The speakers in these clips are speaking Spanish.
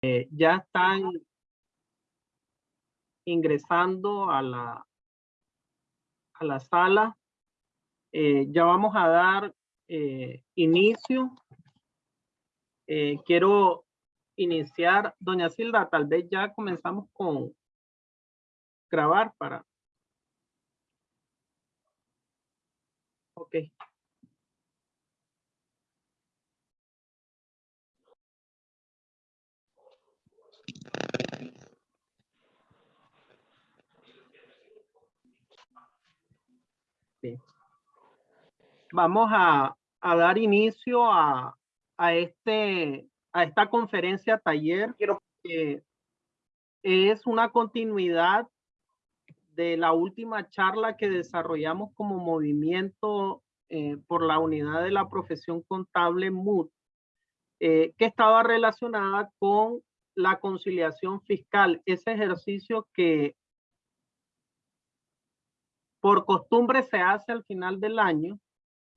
Eh, ya están ingresando a la, a la sala. Eh, ya vamos a dar eh, inicio. quiero iniciar, doña Silda, tal vez ya comenzamos con grabar para. Ok. Vamos a, dar inicio a, este, a esta conferencia taller que es una continuidad de la última charla que desarrollamos como movimiento eh, por la unidad de la profesión contable MUD, eh, que estaba relacionada con la conciliación fiscal, ese ejercicio que por costumbre se hace al final del año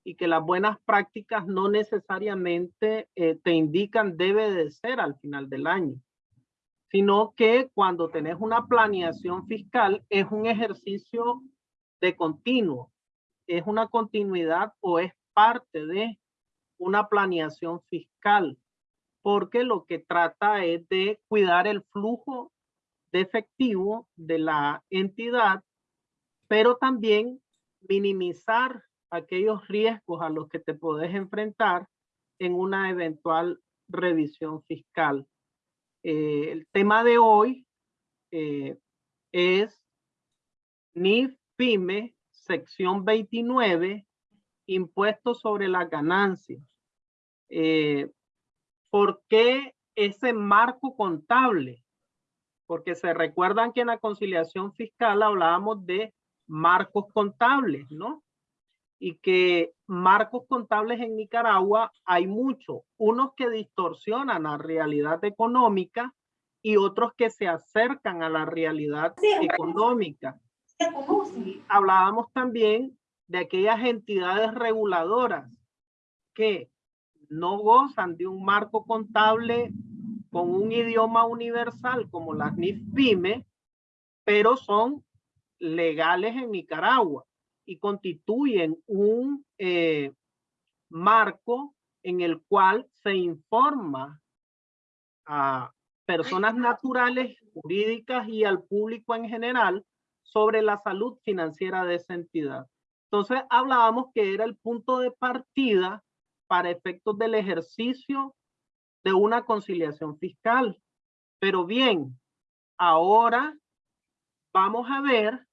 y que las buenas prácticas no necesariamente eh, te indican debe de ser al final del año, sino que cuando tenés una planeación fiscal es un ejercicio de continuo, es una continuidad o es parte de una planeación fiscal, porque lo que trata es de cuidar el flujo de efectivo de la entidad, pero también minimizar aquellos riesgos a los que te puedes enfrentar en una eventual revisión fiscal. Eh, el tema de hoy eh, es NIF PYME, sección 29, impuestos sobre las ganancias. Eh, ¿Por qué ese marco contable? Porque se recuerdan que en la conciliación fiscal hablábamos de marcos contables, ¿no? y que marcos contables en Nicaragua hay muchos, unos que distorsionan la realidad económica y otros que se acercan a la realidad económica. Hablábamos también de aquellas entidades reguladoras que no gozan de un marco contable con un idioma universal como las NIF-PYME, pero son legales en Nicaragua y constituyen un eh, marco en el cual se informa a personas naturales, jurídicas y al público en general sobre la salud financiera de esa entidad. Entonces hablábamos que era el punto de partida para efectos del ejercicio de una conciliación fiscal. Pero bien, ahora vamos a ver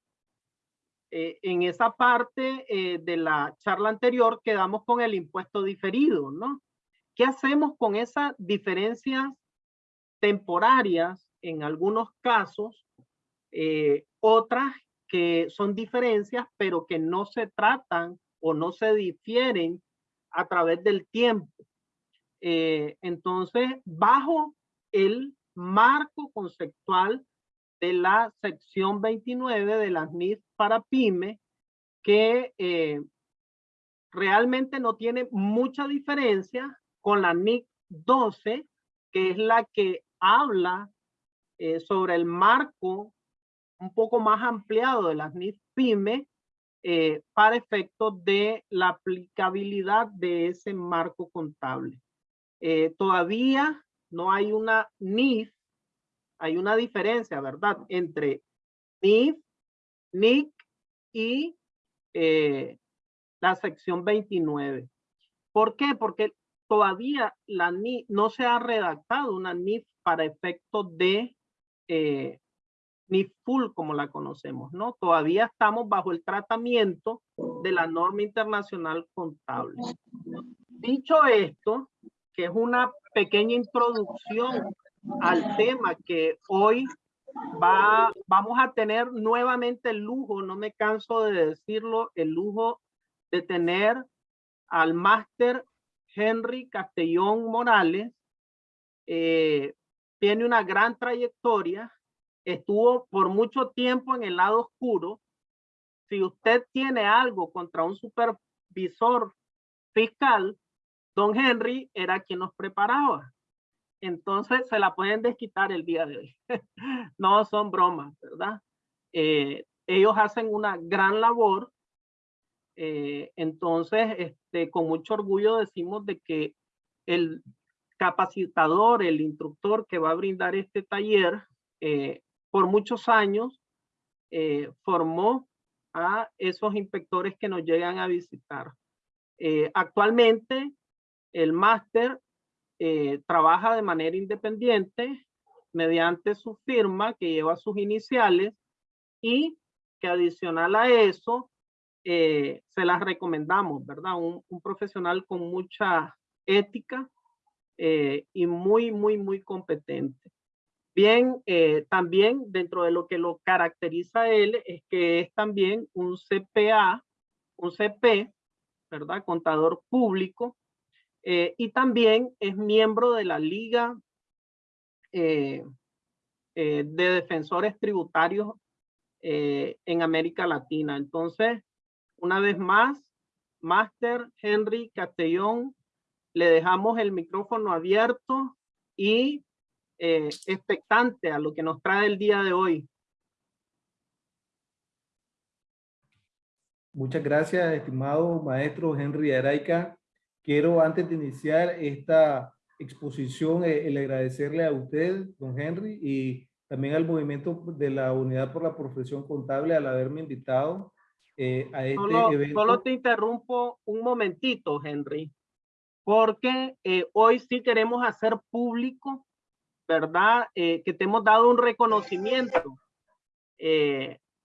eh, en esa parte eh, de la charla anterior quedamos con el impuesto diferido, ¿no? ¿Qué hacemos con esas diferencias temporarias en algunos casos? Eh, otras que son diferencias, pero que no se tratan o no se difieren a través del tiempo. entonces, bajo el marco conceptual de la sección 29 de las NIF para PYME, que eh, realmente no tiene mucha diferencia con la NIC 12, que es la que habla eh, sobre el marco un poco más ampliado de las NIF PYME eh, para efectos de la aplicabilidad de ese marco contable. todavía no hay una NIF hay una diferencia, ¿verdad? Entre NIF, NIC y eh, la sección 29. ¿Por qué? Porque todavía la NIF no se ha redactado una NIF para efectos de eh, NIF full como la conocemos, ¿no? Todavía estamos bajo el tratamiento de la norma internacional contable. Dicho esto, que es una pequeña introducción al tema que hoy va, vamos a tener nuevamente el lujo, no me canso de decirlo, el lujo de tener al máster Henry Castellón Morales. Eh, tiene una gran trayectoria, estuvo por mucho tiempo en el lado oscuro. Si usted tiene algo contra un supervisor fiscal, don Henry era quien nos preparaba entonces se la pueden desquitar el día de hoy. no son bromas, ¿verdad? Eh, ellos hacen una gran labor. Eh, entonces, este, con mucho orgullo decimos de que el capacitador, el instructor que va a brindar este taller, eh, por muchos años formó a esos inspectores que nos llegan a visitar. actualmente, el máster eh, trabaja de manera independiente mediante su firma que lleva sus iniciales y que adicional a eso eh, se las recomendamos, ¿verdad? Un, profesional con mucha ética eh, y muy, muy, muy competente. Bien, también dentro de lo que lo caracteriza él es que es también un CPA, un CP, ¿verdad? Contador público, eh, y también es miembro de la Liga eh, eh, de Defensores Tributarios en América Latina. Entonces, una vez más, Máster Henry Castellón, le dejamos el micrófono abierto y expectante a lo que nos trae el día de hoy. Muchas gracias, estimado maestro Henry Araica. Quiero, antes de iniciar esta exposición, eh, el agradecerle a usted, don Henry, y también al movimiento de la Unidad por la Profesión Contable al haberme invitado eh, a este evento. Solo te interrumpo un momentito, Henry, porque eh, hoy sí queremos hacer público, ¿verdad? que te hemos dado un reconocimiento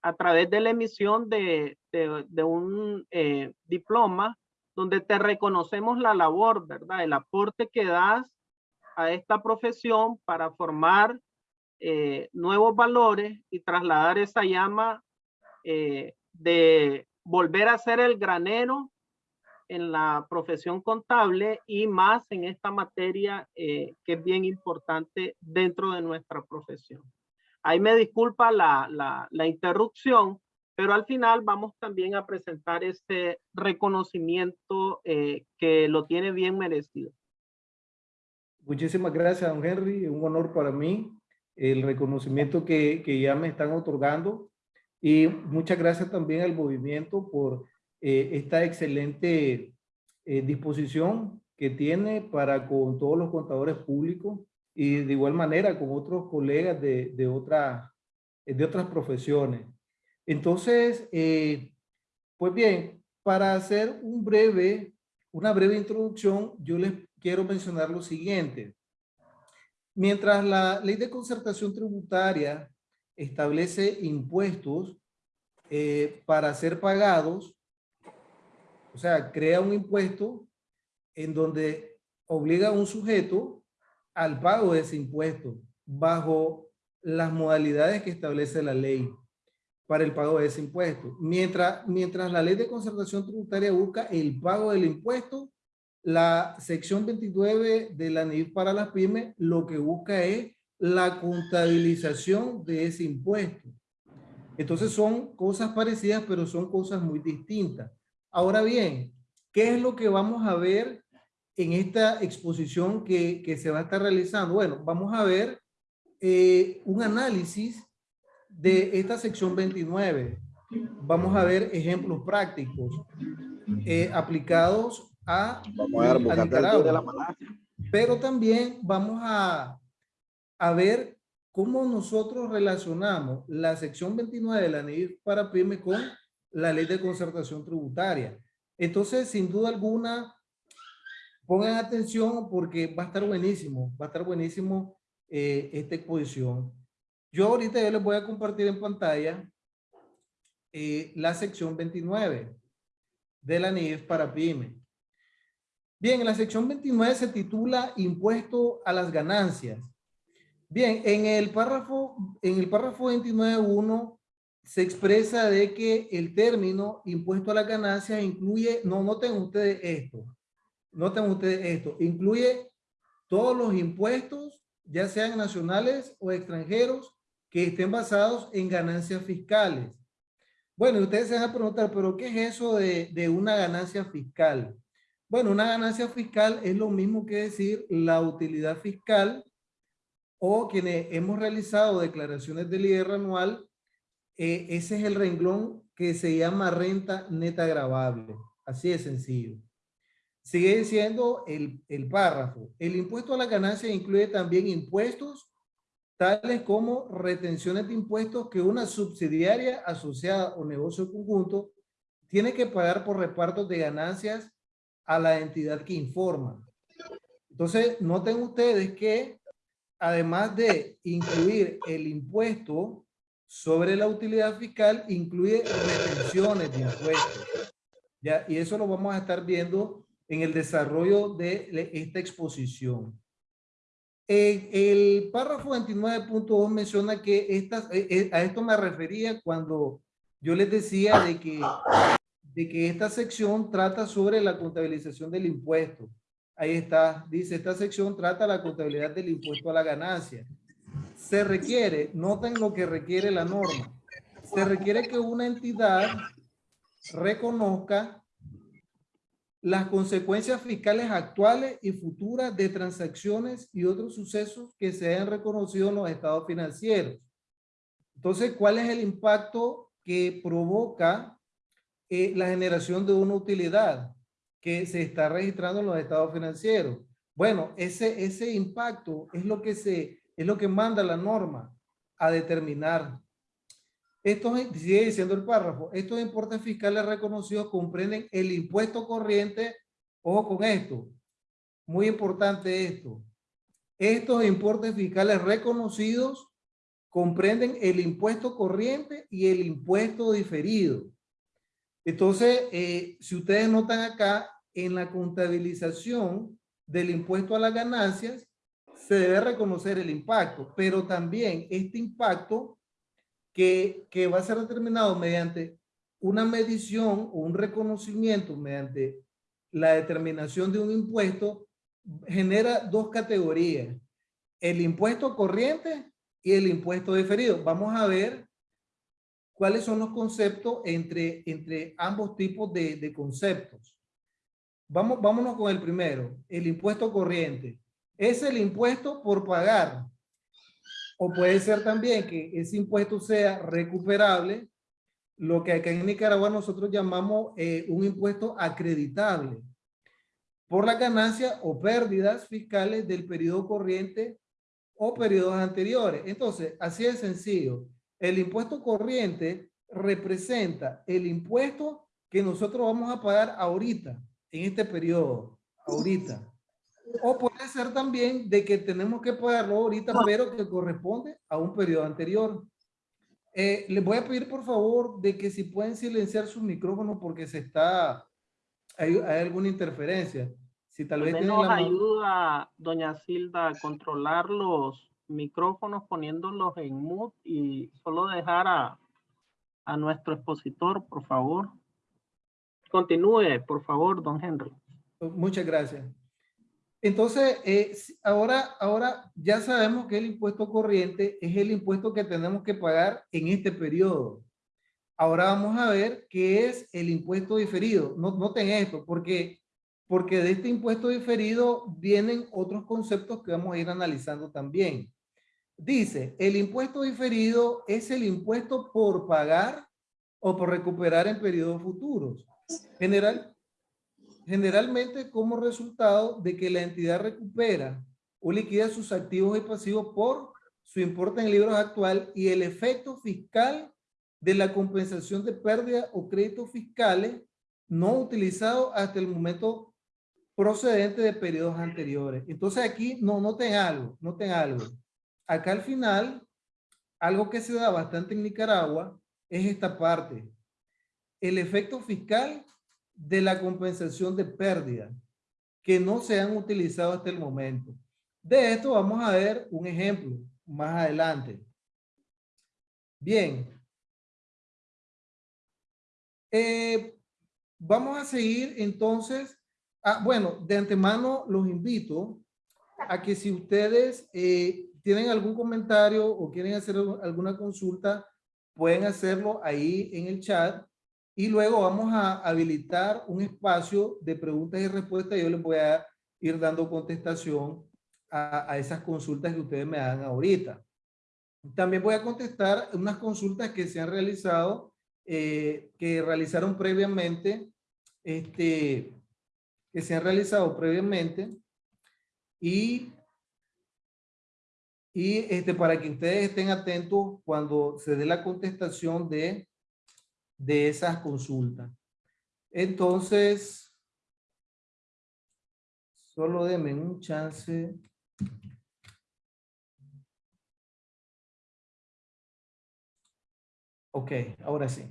a través de la emisión de, de, un diploma donde te reconocemos la labor, ¿verdad? El aporte que das a esta profesión para formar eh, nuevos valores y trasladar esa llama eh, de volver a ser el granero en la profesión contable y más en esta materia eh, que es bien importante dentro de nuestra profesión. Ahí me disculpa la, la, interrupción, pero al final vamos también a presentar este reconocimiento eh, que lo tiene bien merecido. Muchísimas gracias, don Henry. Un honor para mí el reconocimiento que, que ya me están otorgando. Y muchas gracias también al movimiento por eh, esta excelente eh, disposición que tiene para con todos los contadores públicos y de igual manera con otros colegas de, de, otra, de otras profesiones. Entonces, eh, pues bien, para hacer un breve, una breve introducción, yo les quiero mencionar lo siguiente. Mientras la ley de concertación tributaria establece impuestos eh, para ser pagados, o sea, crea un impuesto en donde obliga a un sujeto al pago de ese impuesto bajo las modalidades que establece la ley para el pago de ese impuesto. Mientras, mientras la ley de concertación tributaria busca el pago del impuesto, la sección 29 de la NIF para las pymes lo que busca es la contabilización de ese impuesto. Entonces son cosas parecidas, pero son cosas muy distintas. Ahora bien, ¿qué es lo que vamos a ver en esta exposición que, que se va a estar realizando? Bueno, vamos a ver eh, un análisis de esta sección 29 vamos a ver ejemplos prácticos eh, aplicados a, Pero también vamos a, a ver cómo nosotros relacionamos la sección 29 de la ley para PYME con la ley de concertación tributaria. Entonces, sin duda alguna, pongan atención porque va a estar buenísimo, va a estar buenísimo eh, esta exposición. Yo ahorita yo les voy a compartir en pantalla eh, la sección 29 de la NIF para PYME. Bien, la sección 29 se titula Impuesto a las ganancias. Bien, en el párrafo, en el párrafo 29.1 se expresa de que el término impuesto a las ganancias incluye, no noten ustedes esto, noten ustedes esto, incluye todos los impuestos, ya sean nacionales o extranjeros, que estén basados en ganancias fiscales. Bueno, ustedes se van a preguntar, pero ¿qué es eso de, una ganancia fiscal? Bueno, una ganancia fiscal es lo mismo que decir la utilidad fiscal o quienes hemos realizado declaraciones del IR anual, eh, ese es el renglón que se llama renta neta grabable. Así de sencillo. Sigue diciendo el, el párrafo. El impuesto a la ganancia incluye también impuestos tales como retenciones de impuestos que una subsidiaria asociada o negocio conjunto tiene que pagar por repartos de ganancias a la entidad que informa. Entonces, noten ustedes que además de incluir el impuesto sobre la utilidad fiscal, incluye retenciones de impuestos. ¿ya? Y eso lo vamos a estar viendo en el desarrollo de esta exposición. el párrafo 29.2 menciona que estas, eh, eh, a esto me refería cuando yo les decía de que, de que esta sección trata sobre la contabilización del impuesto. Ahí está, dice, esta sección trata la contabilidad del impuesto a la ganancia. Se requiere, noten lo que requiere la norma, se requiere que una entidad reconozca las consecuencias fiscales actuales y futuras de transacciones y otros sucesos que se hayan reconocido en los estados financieros. Entonces, ¿cuál es el impacto que provoca eh, la generación de una utilidad que se está registrando en los estados financieros? Bueno, ese, ese impacto es lo que se, es lo que manda la norma a determinar estos, sigue diciendo el párrafo, estos importes fiscales reconocidos comprenden el impuesto corriente, ojo con esto, muy importante esto, estos importes fiscales reconocidos comprenden el impuesto corriente y el impuesto diferido. Entonces, eh, si ustedes notan acá, en la contabilización del impuesto a las ganancias, se debe reconocer el impacto, pero también este impacto que, que va a ser determinado mediante una medición o un reconocimiento mediante la determinación de un impuesto genera dos categorías, el impuesto corriente y el impuesto diferido. Vamos a ver cuáles son los conceptos entre, entre ambos tipos de, de conceptos. Vamos, vámonos con el primero, el impuesto corriente. Es el impuesto por pagar o puede ser también que ese impuesto sea recuperable, lo que acá en Nicaragua nosotros llamamos eh, un impuesto acreditable por la ganancia o pérdidas fiscales del periodo corriente o periodos anteriores. Entonces, así es sencillo. El impuesto corriente representa el impuesto que nosotros vamos a pagar ahorita, en este periodo, ahorita. O puede ser también de que tenemos que pagarlo ahorita, pero que corresponde a un periodo anterior. Eh, les voy a pedir por favor de que si pueden silenciar sus micrófonos porque se está, hay, alguna interferencia. Si tal vez nos ayuda, doña Silda, a controlar los micrófonos poniéndolos en mute y solo dejar a, a nuestro expositor, por favor. Continúe, por favor, don Henry. Muchas gracias. Entonces, eh, ahora, ahora ya sabemos que el impuesto corriente es el impuesto que tenemos que pagar en este periodo. Ahora vamos a ver qué es el impuesto diferido. No, noten esto, porque, porque de este impuesto diferido vienen otros conceptos que vamos a ir analizando también. Dice, el impuesto diferido es el impuesto por pagar o por recuperar en periodos futuros. General, generalmente como resultado de que la entidad recupera o liquida sus activos y pasivos por su importe en libros actual y el efecto fiscal de la compensación de pérdida o créditos fiscales no utilizados hasta el momento procedente de periodos anteriores. Entonces aquí no noten algo, noten algo. Acá al final, algo que se da bastante en Nicaragua es esta parte. El efecto fiscal de la compensación de pérdida que no se han utilizado hasta el momento. De esto vamos a ver un ejemplo más adelante. Bien. Eh, vamos a seguir entonces. Ah, bueno, de antemano los invito a que si ustedes eh, tienen algún comentario o quieren hacer alguna consulta, pueden hacerlo ahí en el chat y luego vamos a habilitar un espacio de preguntas y respuestas. Yo les voy a ir dando contestación a, esas consultas que ustedes me hagan ahorita. También voy a contestar unas consultas que se han realizado, eh, que realizaron previamente, este, que se han realizado previamente y, y este, para que ustedes estén atentos cuando se dé la contestación de, de esas consultas. Entonces, solo denme un chance. Ok, ahora sí.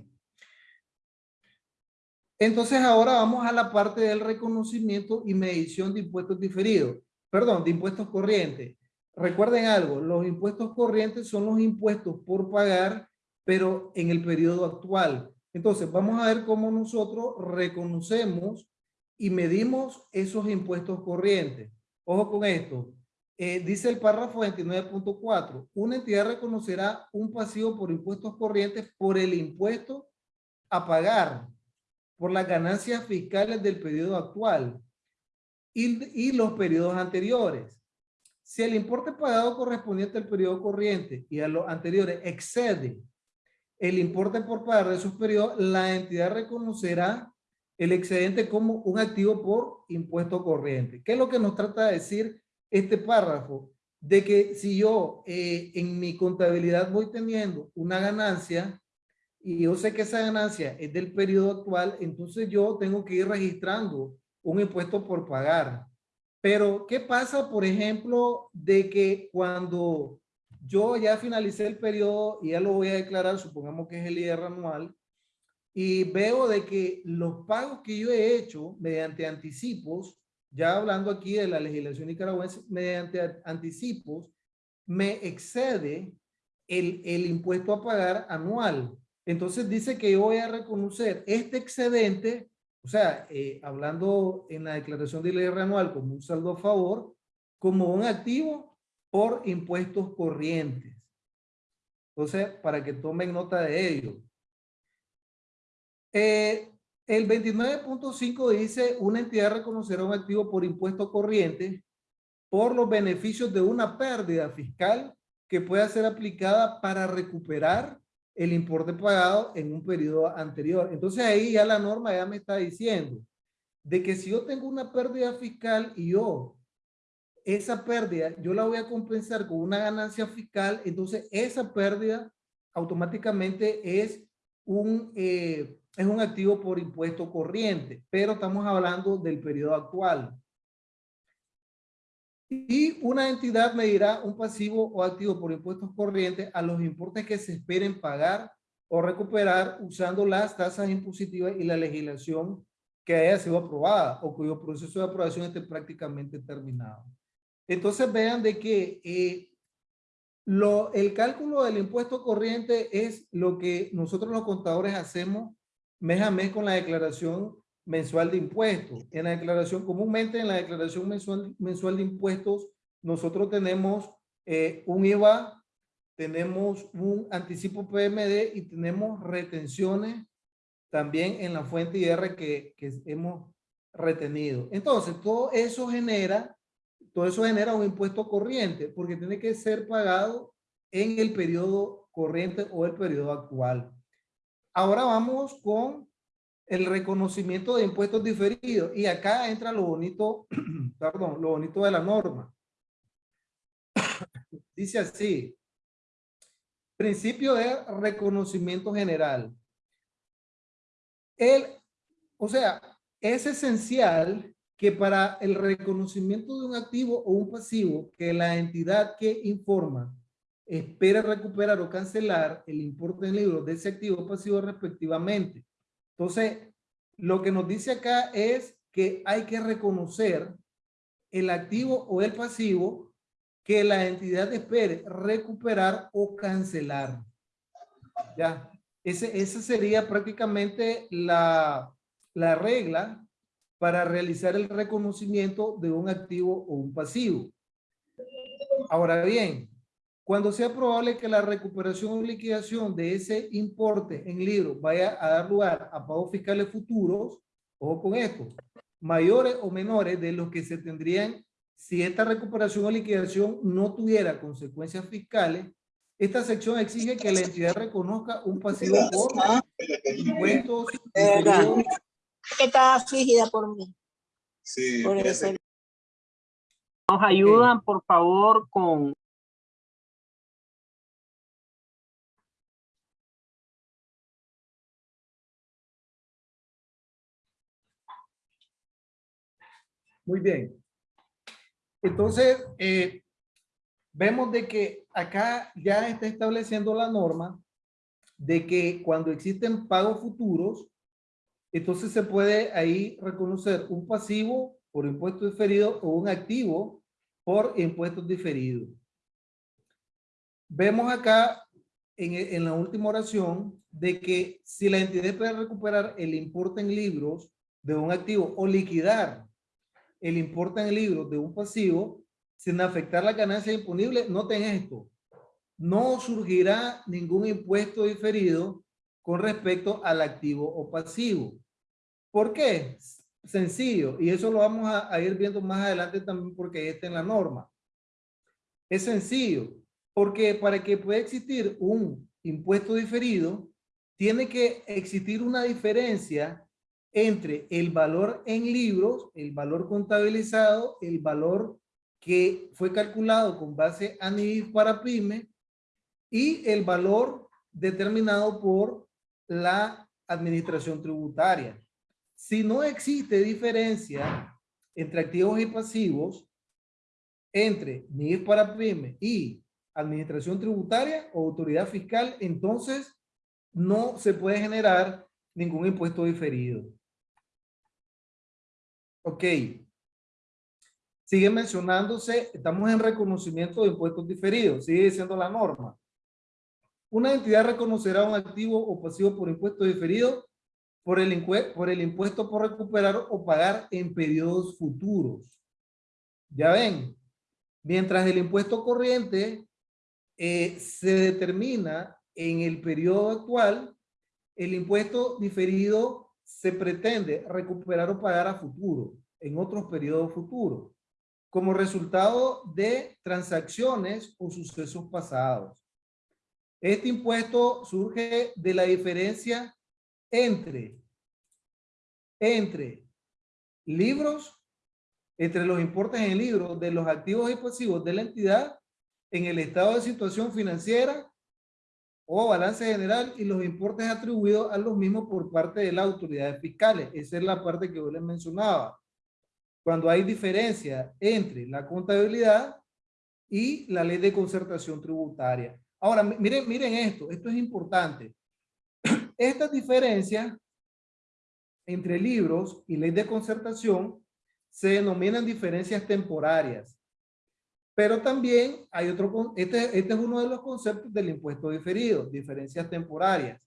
Entonces ahora vamos a la parte del reconocimiento y medición de impuestos diferidos. Perdón, de impuestos corrientes. Recuerden algo, los impuestos corrientes son los impuestos por pagar, pero en el periodo actual. Entonces vamos a ver cómo nosotros reconocemos y medimos esos impuestos corrientes. Ojo con esto. Eh, dice el párrafo 29.4, una entidad reconocerá un pasivo por impuestos corrientes por el impuesto a pagar por las ganancias fiscales del periodo actual y, y los periodos anteriores. Si el importe pagado correspondiente al periodo corriente y a los anteriores excede el importe por pagar de esos periodos, la entidad reconocerá el excedente como un activo por impuesto corriente. ¿Qué es lo que nos trata de decir este párrafo de que si yo eh, en mi contabilidad voy teniendo una ganancia y yo sé que esa ganancia es del periodo actual, entonces yo tengo que ir registrando un impuesto por pagar. Pero, ¿qué pasa, por ejemplo, de que cuando yo ya finalicé el periodo y ya lo voy a declarar, supongamos que es el IR anual, y veo de que los pagos que yo he hecho mediante anticipos ya hablando aquí de la legislación nicaragüense, mediante anticipos, me excede el, el impuesto a pagar anual. Entonces dice que yo voy a reconocer este excedente, o sea, eh, hablando en la declaración de ley anual como un saldo a favor, como un activo por impuestos corrientes. Entonces, para que tomen nota de ello. Eh, el 29.5 dice, una entidad reconocerá un activo por impuesto corriente por los beneficios de una pérdida fiscal que pueda ser aplicada para recuperar el importe pagado en un periodo anterior. Entonces ahí ya la norma ya me está diciendo de que si yo tengo una pérdida fiscal y yo esa pérdida yo la voy a compensar con una ganancia fiscal, entonces esa pérdida automáticamente es un, eh, es un activo por impuesto corriente, pero estamos hablando del periodo actual. Y una entidad medirá un pasivo o activo por impuestos corrientes a los importes que se esperen pagar o recuperar usando las tasas impositivas y la legislación que haya sido aprobada o cuyo proceso de aprobación esté prácticamente terminado. Entonces vean de que eh, lo, el cálculo del impuesto corriente es lo que nosotros los contadores hacemos mes a mes con la declaración mensual de impuestos. En la declaración, comúnmente en la declaración mensual, mensual de impuestos, nosotros tenemos eh, un IVA, tenemos un anticipo PMD y tenemos retenciones también en la fuente IR que, que hemos retenido. Entonces, todo eso genera, todo eso genera un impuesto corriente porque tiene que ser pagado en el periodo corriente o el periodo actual. Ahora vamos con el reconocimiento de impuestos diferidos. Y acá entra lo bonito, perdón, lo bonito de la norma. Dice así, principio de reconocimiento general. El, o sea, es esencial que para el reconocimiento de un activo o un pasivo, que la entidad que informa espera recuperar o cancelar el importe en libros de ese activo pasivo respectivamente. Entonces, lo que nos dice acá es que hay que reconocer el activo o el pasivo que la entidad espere recuperar o cancelar. Ya, ese, esa sería prácticamente la, la regla para realizar el reconocimiento de un activo o un pasivo. Ahora bien, cuando sea probable que la recuperación o liquidación de ese importe en libros vaya a dar lugar a pagos fiscales futuros, ojo con esto, mayores o menores de los que se tendrían si esta recuperación o liquidación no tuviera consecuencias fiscales, esta sección exige que la entidad reconozca un pasivo por impuestos. Que está afligida por mí. Sí, Por eso. Nos ayudan, por favor, con Muy bien. Entonces, eh, vemos de que acá ya está estableciendo la norma de que cuando existen pagos futuros, entonces se puede ahí reconocer un pasivo por impuesto diferido o un activo por impuestos diferidos. Vemos acá en, en la última oración de que si la entidad puede recuperar el importe en libros de un activo o liquidar el importe en libros de un pasivo sin afectar la ganancia imponible, noten esto, no surgirá ningún impuesto diferido con respecto al activo o pasivo. ¿Por qué? Sencillo, y eso lo vamos a, ir viendo más adelante también porque ahí está en la norma. Es sencillo, porque para que pueda existir un impuesto diferido, tiene que existir una diferencia entre el valor en libros, el valor contabilizado, el valor que fue calculado con base a NIF para PYME y el valor determinado por la administración tributaria. Si no existe diferencia entre activos y pasivos, entre NIF para PYME y administración tributaria o autoridad fiscal, entonces no se puede generar ningún impuesto diferido. Ok. Sigue mencionándose, estamos en reconocimiento de impuestos diferidos, sigue siendo la norma. Una entidad reconocerá un activo o pasivo por impuesto diferido por el, por el impuesto por recuperar o pagar en periodos futuros. Ya ven, mientras el impuesto corriente eh, se determina en el periodo actual, el impuesto diferido se pretende recuperar o pagar a futuro, en otros periodos futuros, como resultado de transacciones o sucesos pasados. Este impuesto surge de la diferencia entre, entre libros, entre los importes en libros de los activos y pasivos de la entidad en el estado de situación financiera o balance general y los importes atribuidos a los mismos por parte de las autoridades fiscales. Esa es la parte que yo les mencionaba. Cuando hay diferencia entre la contabilidad y la ley de concertación tributaria. Ahora, mi- miren, miren esto, esto es importante. Estas diferencias entre libros y ley de concertación se denominan diferencias temporarias. Pero también hay otro, este, este es uno de los conceptos del impuesto diferido, diferencias temporarias.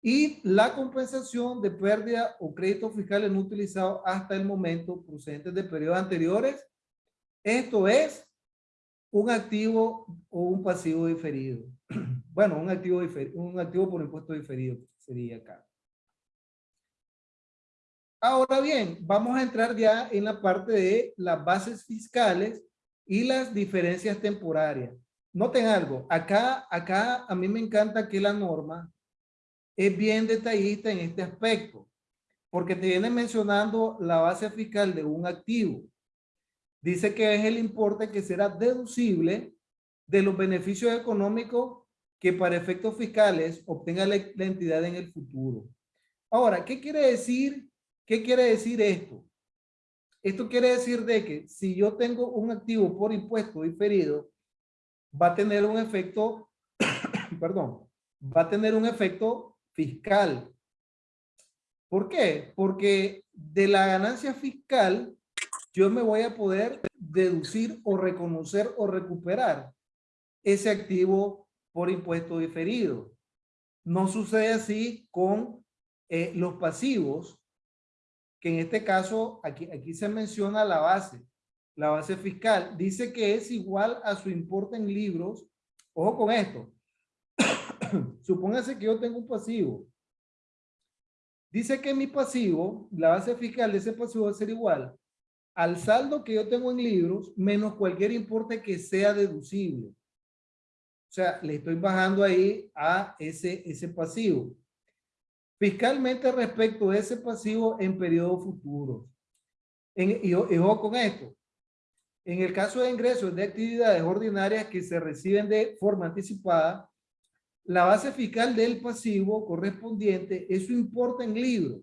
Y la compensación de pérdida o créditos fiscales no utilizados hasta el momento procedentes de periodos anteriores. Esto es un activo o un pasivo diferido. Bueno, un activo, un activo por impuesto diferido sería acá. Ahora bien, vamos a entrar ya en la parte de las bases fiscales y las diferencias temporarias. Noten algo, acá, acá a mí me encanta que la norma es bien detallista en este aspecto, porque te viene mencionando la base fiscal de un activo. Dice que es el importe que será deducible de los beneficios económicos que para efectos fiscales obtenga la, entidad en el futuro. Ahora, ¿qué quiere decir? ¿Qué quiere decir esto? Esto quiere decir de que si yo tengo un activo por impuesto diferido, va a tener un efecto, perdón, va a tener un efecto fiscal. ¿Por qué? Porque de la ganancia fiscal, yo me voy a poder deducir o reconocer o recuperar ese activo por impuesto diferido. No sucede así con eh, los pasivos, que en este caso aquí, aquí se menciona la base. la base fiscal, dice que es igual a su importe en libros. Ojo con esto. Supóngase que yo tengo un pasivo. Dice que mi pasivo, la base fiscal de ese pasivo va a ser igual al saldo que yo tengo en libros menos cualquier importe que sea deducible. Sea, le estoy bajando ahí a ese, ese pasivo. Fiscalmente respecto a ese pasivo en periodo futuro. En, y, ojo con esto. En el caso de ingresos de actividades ordinarias que se reciben de forma anticipada, la base fiscal del pasivo correspondiente es su importe en libros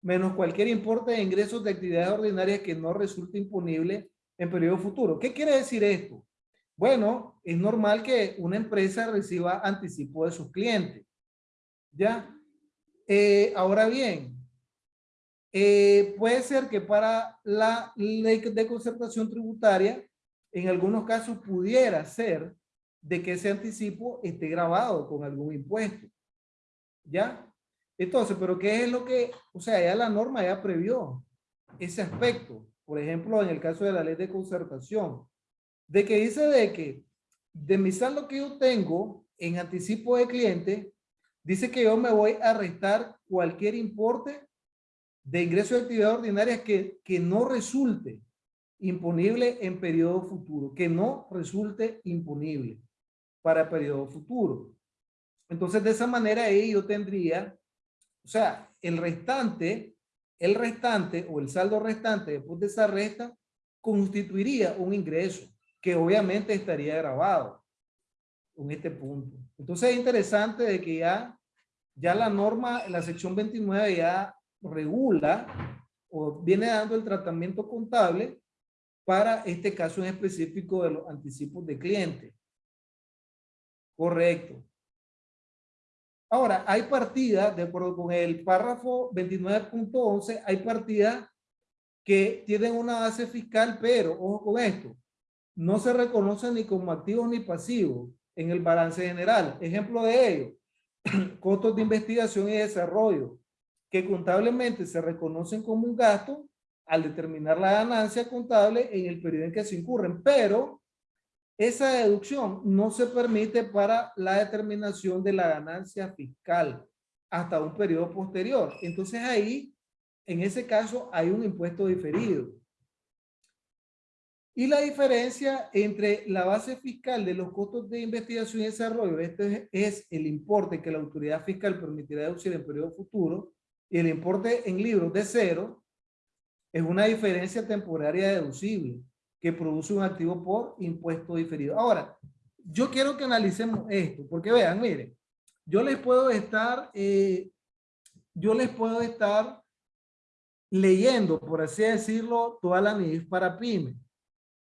menos cualquier importe de ingresos de actividades ordinarias que no resulte imponible en periodo futuro. ¿Qué quiere decir esto? Bueno, es normal que una empresa reciba anticipo de sus clientes. ¿Ya? Eh, ahora bien, eh, puede ser que para la ley de concertación tributaria, en algunos casos pudiera ser de que ese anticipo esté grabado con algún impuesto. ¿Ya? Entonces, pero ¿qué es lo que, o sea, ya la norma ya previó ese aspecto? Por ejemplo, en el caso de la ley de concertación, de que dice de que de mi saldo que yo tengo en anticipo de cliente, dice que yo me voy a restar cualquier importe de ingreso de actividad ordinaria que, que no resulte imponible en periodo futuro, que no resulte imponible para periodo futuro. Entonces, de esa manera ahí yo tendría o sea, el restante, el restante o el saldo restante después de esa resta constituiría un ingreso que obviamente estaría grabado en este punto. Entonces es interesante de que ya, ya la norma, la sección 29 ya regula o viene dando el tratamiento contable para este caso en específico de los anticipos de cliente. Correcto. Ahora, hay partidas, de acuerdo con el párrafo 29.11, hay partidas que tienen una base fiscal, pero, ojo con esto, no se reconocen ni como activos ni pasivos en el balance general. Ejemplo de ello, costos de investigación y desarrollo, que contablemente se reconocen como un gasto al determinar la ganancia contable en el periodo en que se incurren, pero esa deducción no se permite para la determinación de la ganancia fiscal hasta un periodo posterior. Entonces ahí, en ese caso, hay un impuesto diferido. Y la diferencia entre la base fiscal de los costos de investigación y desarrollo, este es el importe que la autoridad fiscal permitirá deducir en periodo futuro, y el importe en libros de cero, es una diferencia temporaria deducible que produce un activo por impuesto diferido. Ahora, yo quiero que analicemos esto, porque vean, miren, yo les puedo estar, eh, yo les puedo estar leyendo, por así decirlo, toda la NIF para PYME,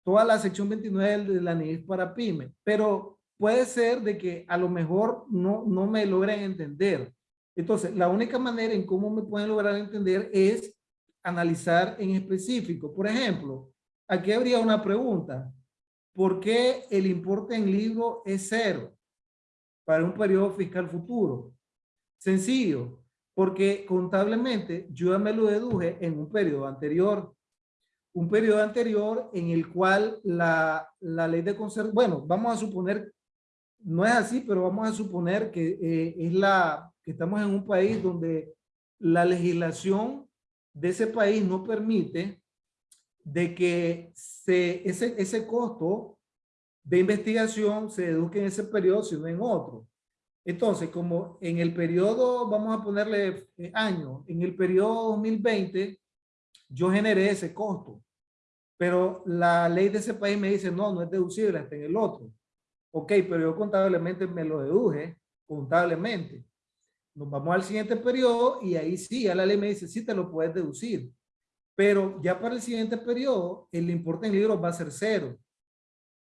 toda la sección 29 de la NIF para PYME, pero puede ser de que a lo mejor no, no me logren entender. Entonces, la única manera en cómo me pueden lograr entender es analizar en específico. Por ejemplo, aquí habría una pregunta. ¿Por qué el importe en libro es cero para un periodo fiscal futuro? Sencillo, porque contablemente yo ya me lo deduje en un periodo anterior. Un periodo anterior en el cual la, la ley de conservación, bueno, vamos a suponer, no es así, pero vamos a suponer que eh, es la, que estamos en un país donde la legislación de ese país no permite de que se, ese, ese costo de investigación se deduzca en ese periodo, sino en otro. Entonces, como en el periodo, vamos a ponerle eh, año, en el periodo 2020, yo generé ese costo. Pero la ley de ese país me dice, no, no es deducible hasta en el otro. Ok, pero yo contablemente me lo deduje, contablemente. Nos vamos al siguiente periodo y ahí sí, a la ley me dice, sí te lo puedes deducir. Pero ya para el siguiente periodo, el importe en libros va a ser cero.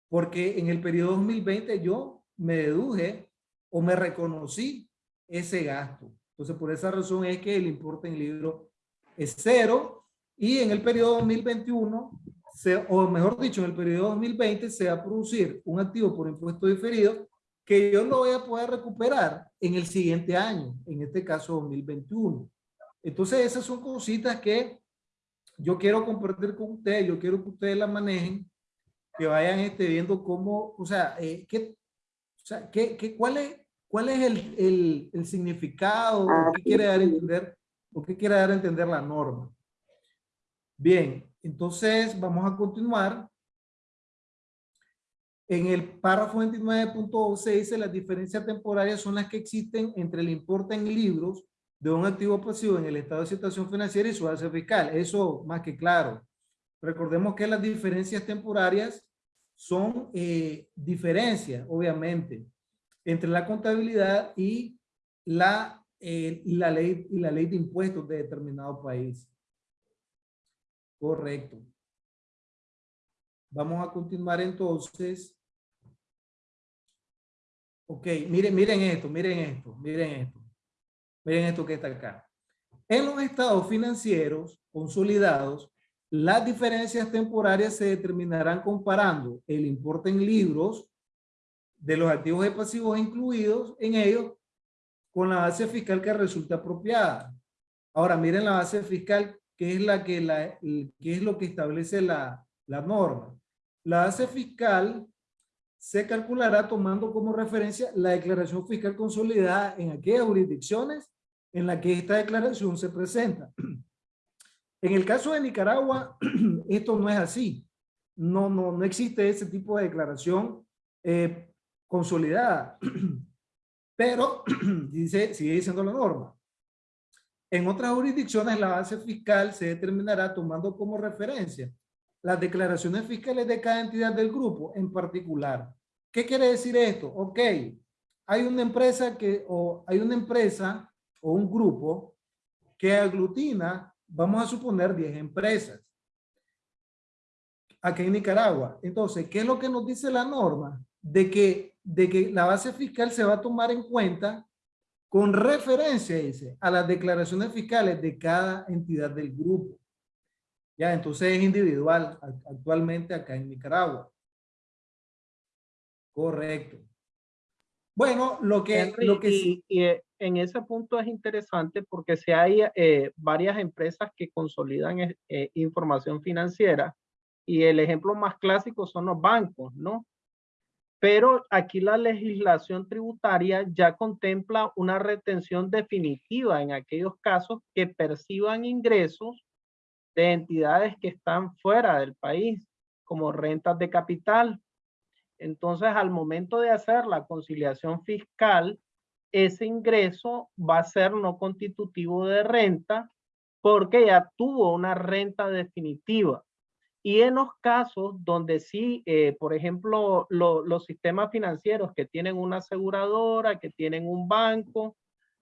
Porque en el periodo 2020 yo me deduje o me reconocí ese gasto. Entonces, por esa razón es que el importe en libro es cero. Y en el periodo 2021, se, o mejor dicho, en el periodo 2020 se va a producir un activo por impuesto diferido que yo lo voy a poder recuperar en el siguiente año, en este caso 2021. Entonces, esas son cositas que yo quiero compartir con ustedes, yo quiero que ustedes la manejen, que vayan este, viendo cómo, o sea, eh, qué, o sea, qué, qué, cuál es, cuál es el, el, el significado, qué quiere dar a entender, o qué quiere dar a entender la norma. Bien, entonces vamos a continuar. En el párrafo 29.11 dice las diferencias temporarias son las que existen entre el importe en libros de un activo pasivo en el estado de situación financiera y su base fiscal. Eso más que claro. Recordemos que las diferencias temporarias son eh, diferencias, obviamente, entre la contabilidad y la, eh, y la, ley, y la ley de impuestos de determinado país. Correcto. Vamos a continuar entonces Ok, miren, miren esto, miren esto, miren esto. Miren esto que está acá. En los estados financieros consolidados, las diferencias temporarias se determinarán comparando el importe en libros de los activos y pasivos incluidos en ellos con la base fiscal que resulta apropiada. Ahora miren la base fiscal que es la que la que es lo que establece la, la norma. La base fiscal se calculará tomando como referencia la declaración fiscal consolidada en aquellas jurisdicciones en las que esta declaración se presenta. En el caso de Nicaragua, esto no es así. No, no, no existe ese tipo de declaración eh, consolidada. Pero dice, sigue diciendo la norma. En otras jurisdicciones la base fiscal se determinará tomando como referencia las declaraciones fiscales de cada entidad del grupo en particular. ¿Qué quiere decir esto? Ok, hay una empresa que, o hay una empresa o un grupo que aglutina, vamos a suponer 10 empresas aquí en Nicaragua. Entonces, ¿qué es lo que nos dice la norma? De que, de que la base fiscal se va a tomar en cuenta con referencia, dice, a las declaraciones fiscales de cada entidad del grupo. Ya, entonces es individual actualmente acá en Nicaragua. Correcto. Bueno, lo que, lo que y, y, eh, en ese punto es interesante porque si hay eh, varias empresas que consolidan eh, información financiera y el ejemplo más clásico son los bancos, ¿no? Pero aquí la legislación tributaria ya contempla una retención definitiva en aquellos casos que perciban ingresos de entidades que están fuera del país, como rentas de capital. Entonces, al momento de hacer la conciliación fiscal, ese ingreso va a ser no constitutivo de renta porque ya tuvo una renta definitiva. Y en los casos donde sí, eh, por ejemplo, los sistemas financieros que tienen una aseguradora, que tienen un banco,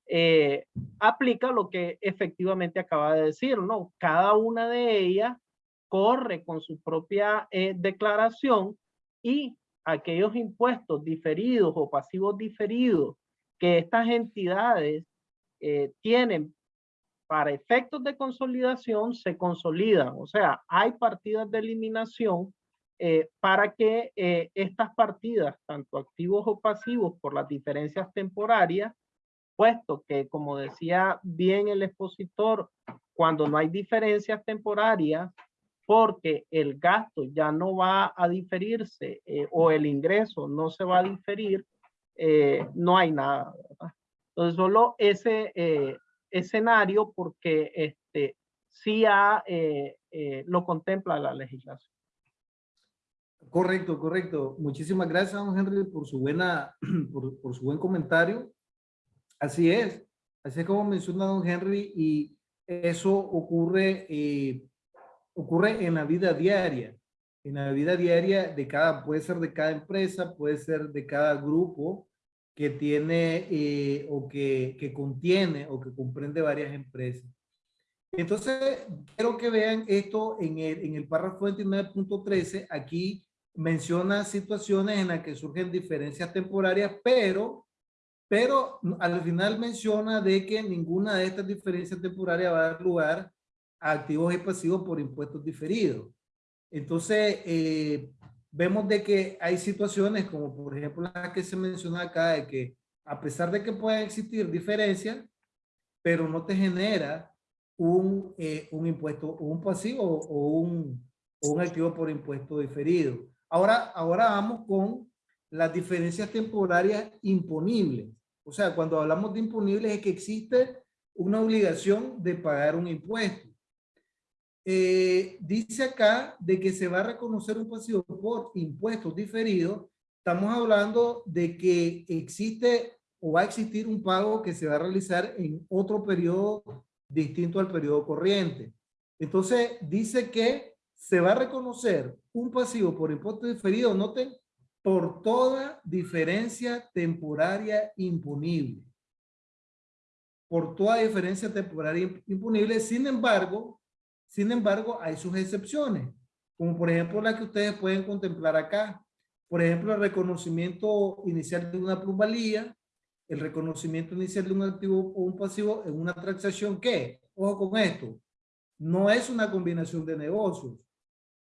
eh, aplica lo que efectivamente acaba de decir, ¿no? Cada una de ellas corre con su propia eh, declaración y aquellos impuestos diferidos o pasivos diferidos que estas entidades tienen para efectos de consolidación se consolidan. O sea, hay partidas de eliminación para que estas partidas, tanto activos o pasivos por las diferencias temporarias, puesto que, como decía bien el expositor, cuando no hay diferencias temporarias, porque el gasto ya no va a diferirse eh, o el ingreso no se va a diferir, eh, no hay nada. Entonces, solo ese eh, escenario porque este, sí ha, lo contempla la legislación. Correcto, correcto. Muchísimas gracias, don Henry, por su, buena, por, por su buen comentario. Así es, así es como menciona don Henry y eso ocurre, eh, ocurre en la vida diaria. En la vida diaria de cada, puede ser de cada empresa, puede ser de cada grupo que tiene eh, o que, que contiene o que comprende varias empresas. Entonces, quiero que vean esto en el, en el párrafo 29.13. Aquí menciona situaciones en las que surgen diferencias temporarias, pero pero al final menciona de que ninguna de estas diferencias temporarias va a dar lugar a activos y pasivos por impuestos diferidos. Entonces, eh, vemos de que hay situaciones como por ejemplo la que se menciona acá, de que a pesar de que pueden existir diferencias, pero no te genera un, eh, un impuesto, un pasivo o un, un activo por impuesto diferido. Ahora, ahora vamos con las diferencias temporarias imponibles. O sea, cuando hablamos de imponibles es que existe una obligación de pagar un impuesto. Eh, dice acá de que se va a reconocer un pasivo por impuestos diferidos. Estamos hablando de que existe o va a existir un pago que se va a realizar en otro periodo distinto al periodo corriente. Entonces, dice que se va a reconocer un pasivo por impuesto diferido, noten, por toda diferencia temporaria imponible. Por toda diferencia temporaria imponible. Sin embargo, sin embargo, hay sus excepciones, como por ejemplo la que ustedes pueden contemplar acá. Por ejemplo, el reconocimiento inicial de una plusvalía, el reconocimiento inicial de un activo o un pasivo en una transacción que, ojo con esto, no es una combinación de negocios.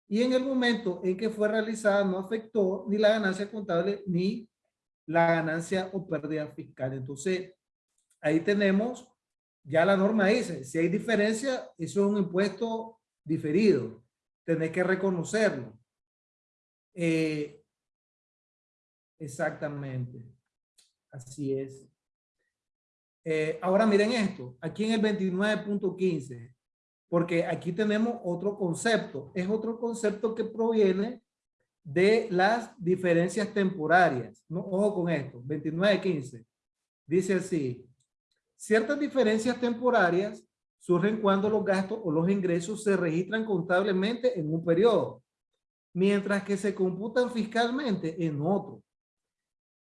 Y en el momento en que fue realizada no afectó ni la ganancia contable ni la ganancia o pérdida fiscal. Entonces, ahí tenemos, ya la norma dice, si hay diferencia, eso es un impuesto diferido. Tenés que reconocerlo. Eh, exactamente. Así es. Eh, ahora miren esto, aquí en el 29.15, porque aquí tenemos otro concepto. Es otro concepto que proviene de las diferencias temporarias. ¿no? Ojo con esto, 29.15. Dice así, ciertas diferencias temporarias surgen cuando los gastos o los ingresos se registran contablemente en un periodo, mientras que se computan fiscalmente en otro.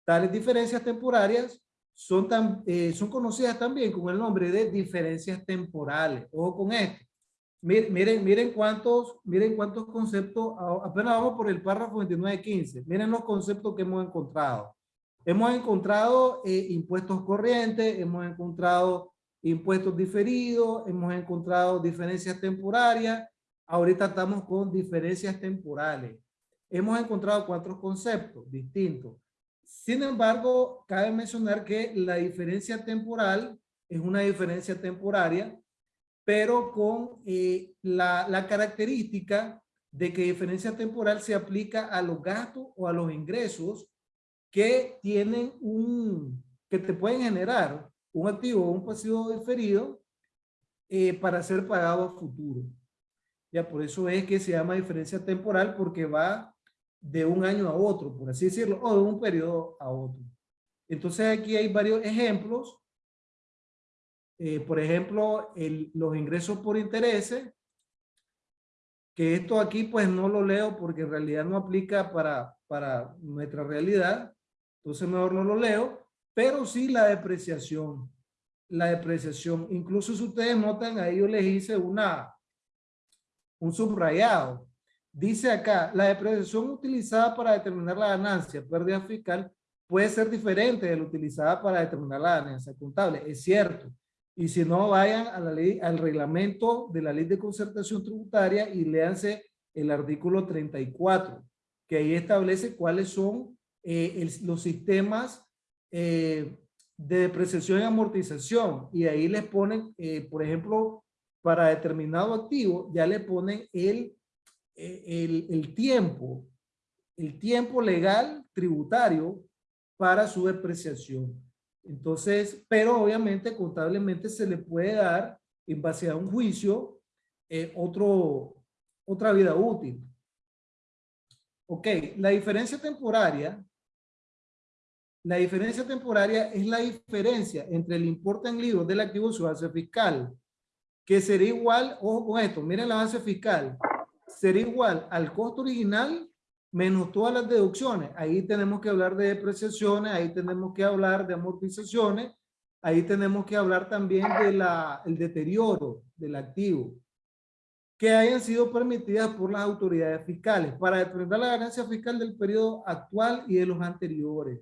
Tales diferencias temporarias son, eh, son conocidas también con el nombre de diferencias temporales. Ojo con esto. Miren, miren, cuántos, miren cuántos conceptos, apenas vamos por el párrafo 29.15. Miren los conceptos que hemos encontrado. Hemos encontrado eh, impuestos corrientes, hemos encontrado impuestos diferidos, hemos encontrado diferencias temporarias. Ahorita estamos con diferencias temporales. Hemos encontrado cuatro conceptos distintos. Sin embargo, cabe mencionar que la diferencia temporal es una diferencia temporaria, pero con eh, la, la característica de que diferencia temporal se aplica a los gastos o a los ingresos que tienen un, que te pueden generar un activo o un pasivo diferido eh, para ser pagado a futuro. Ya por eso es que se llama diferencia temporal porque va de un año a otro, por así decirlo, o de un periodo a otro. Entonces aquí hay varios ejemplos. Eh, por ejemplo, el, los ingresos por intereses, que esto aquí pues no lo leo porque en realidad no aplica para, para nuestra realidad, entonces mejor no lo leo, pero sí la depreciación, la depreciación. Incluso si ustedes notan, ahí yo les hice una, un subrayado Dice acá, la depreciación utilizada para determinar la ganancia, pérdida fiscal, puede ser diferente de la utilizada para determinar la ganancia contable. Es cierto. Y si no, vayan a la ley, al reglamento de la ley de concertación tributaria y léanse el artículo 34, que ahí establece cuáles son eh, los sistemas eh, de depreciación y amortización. Y ahí les ponen, eh, por ejemplo, para determinado activo, ya le ponen el eh, el, tiempo, el tiempo legal tributario para su depreciación. Entonces, pero obviamente contablemente se le puede dar en base a un juicio eh, otro, otra vida útil. Ok, la diferencia temporaria, la diferencia temporaria es la diferencia entre el importe en libros del activo y su base fiscal, que sería igual, ojo con esto, miren la base fiscal, será igual al costo original menos todas las deducciones. Ahí tenemos que hablar de depreciaciones, ahí tenemos que hablar de amortizaciones, ahí tenemos que hablar también del el deterioro del activo que hayan sido permitidas por las autoridades fiscales para determinar la ganancia fiscal del periodo actual y de los anteriores.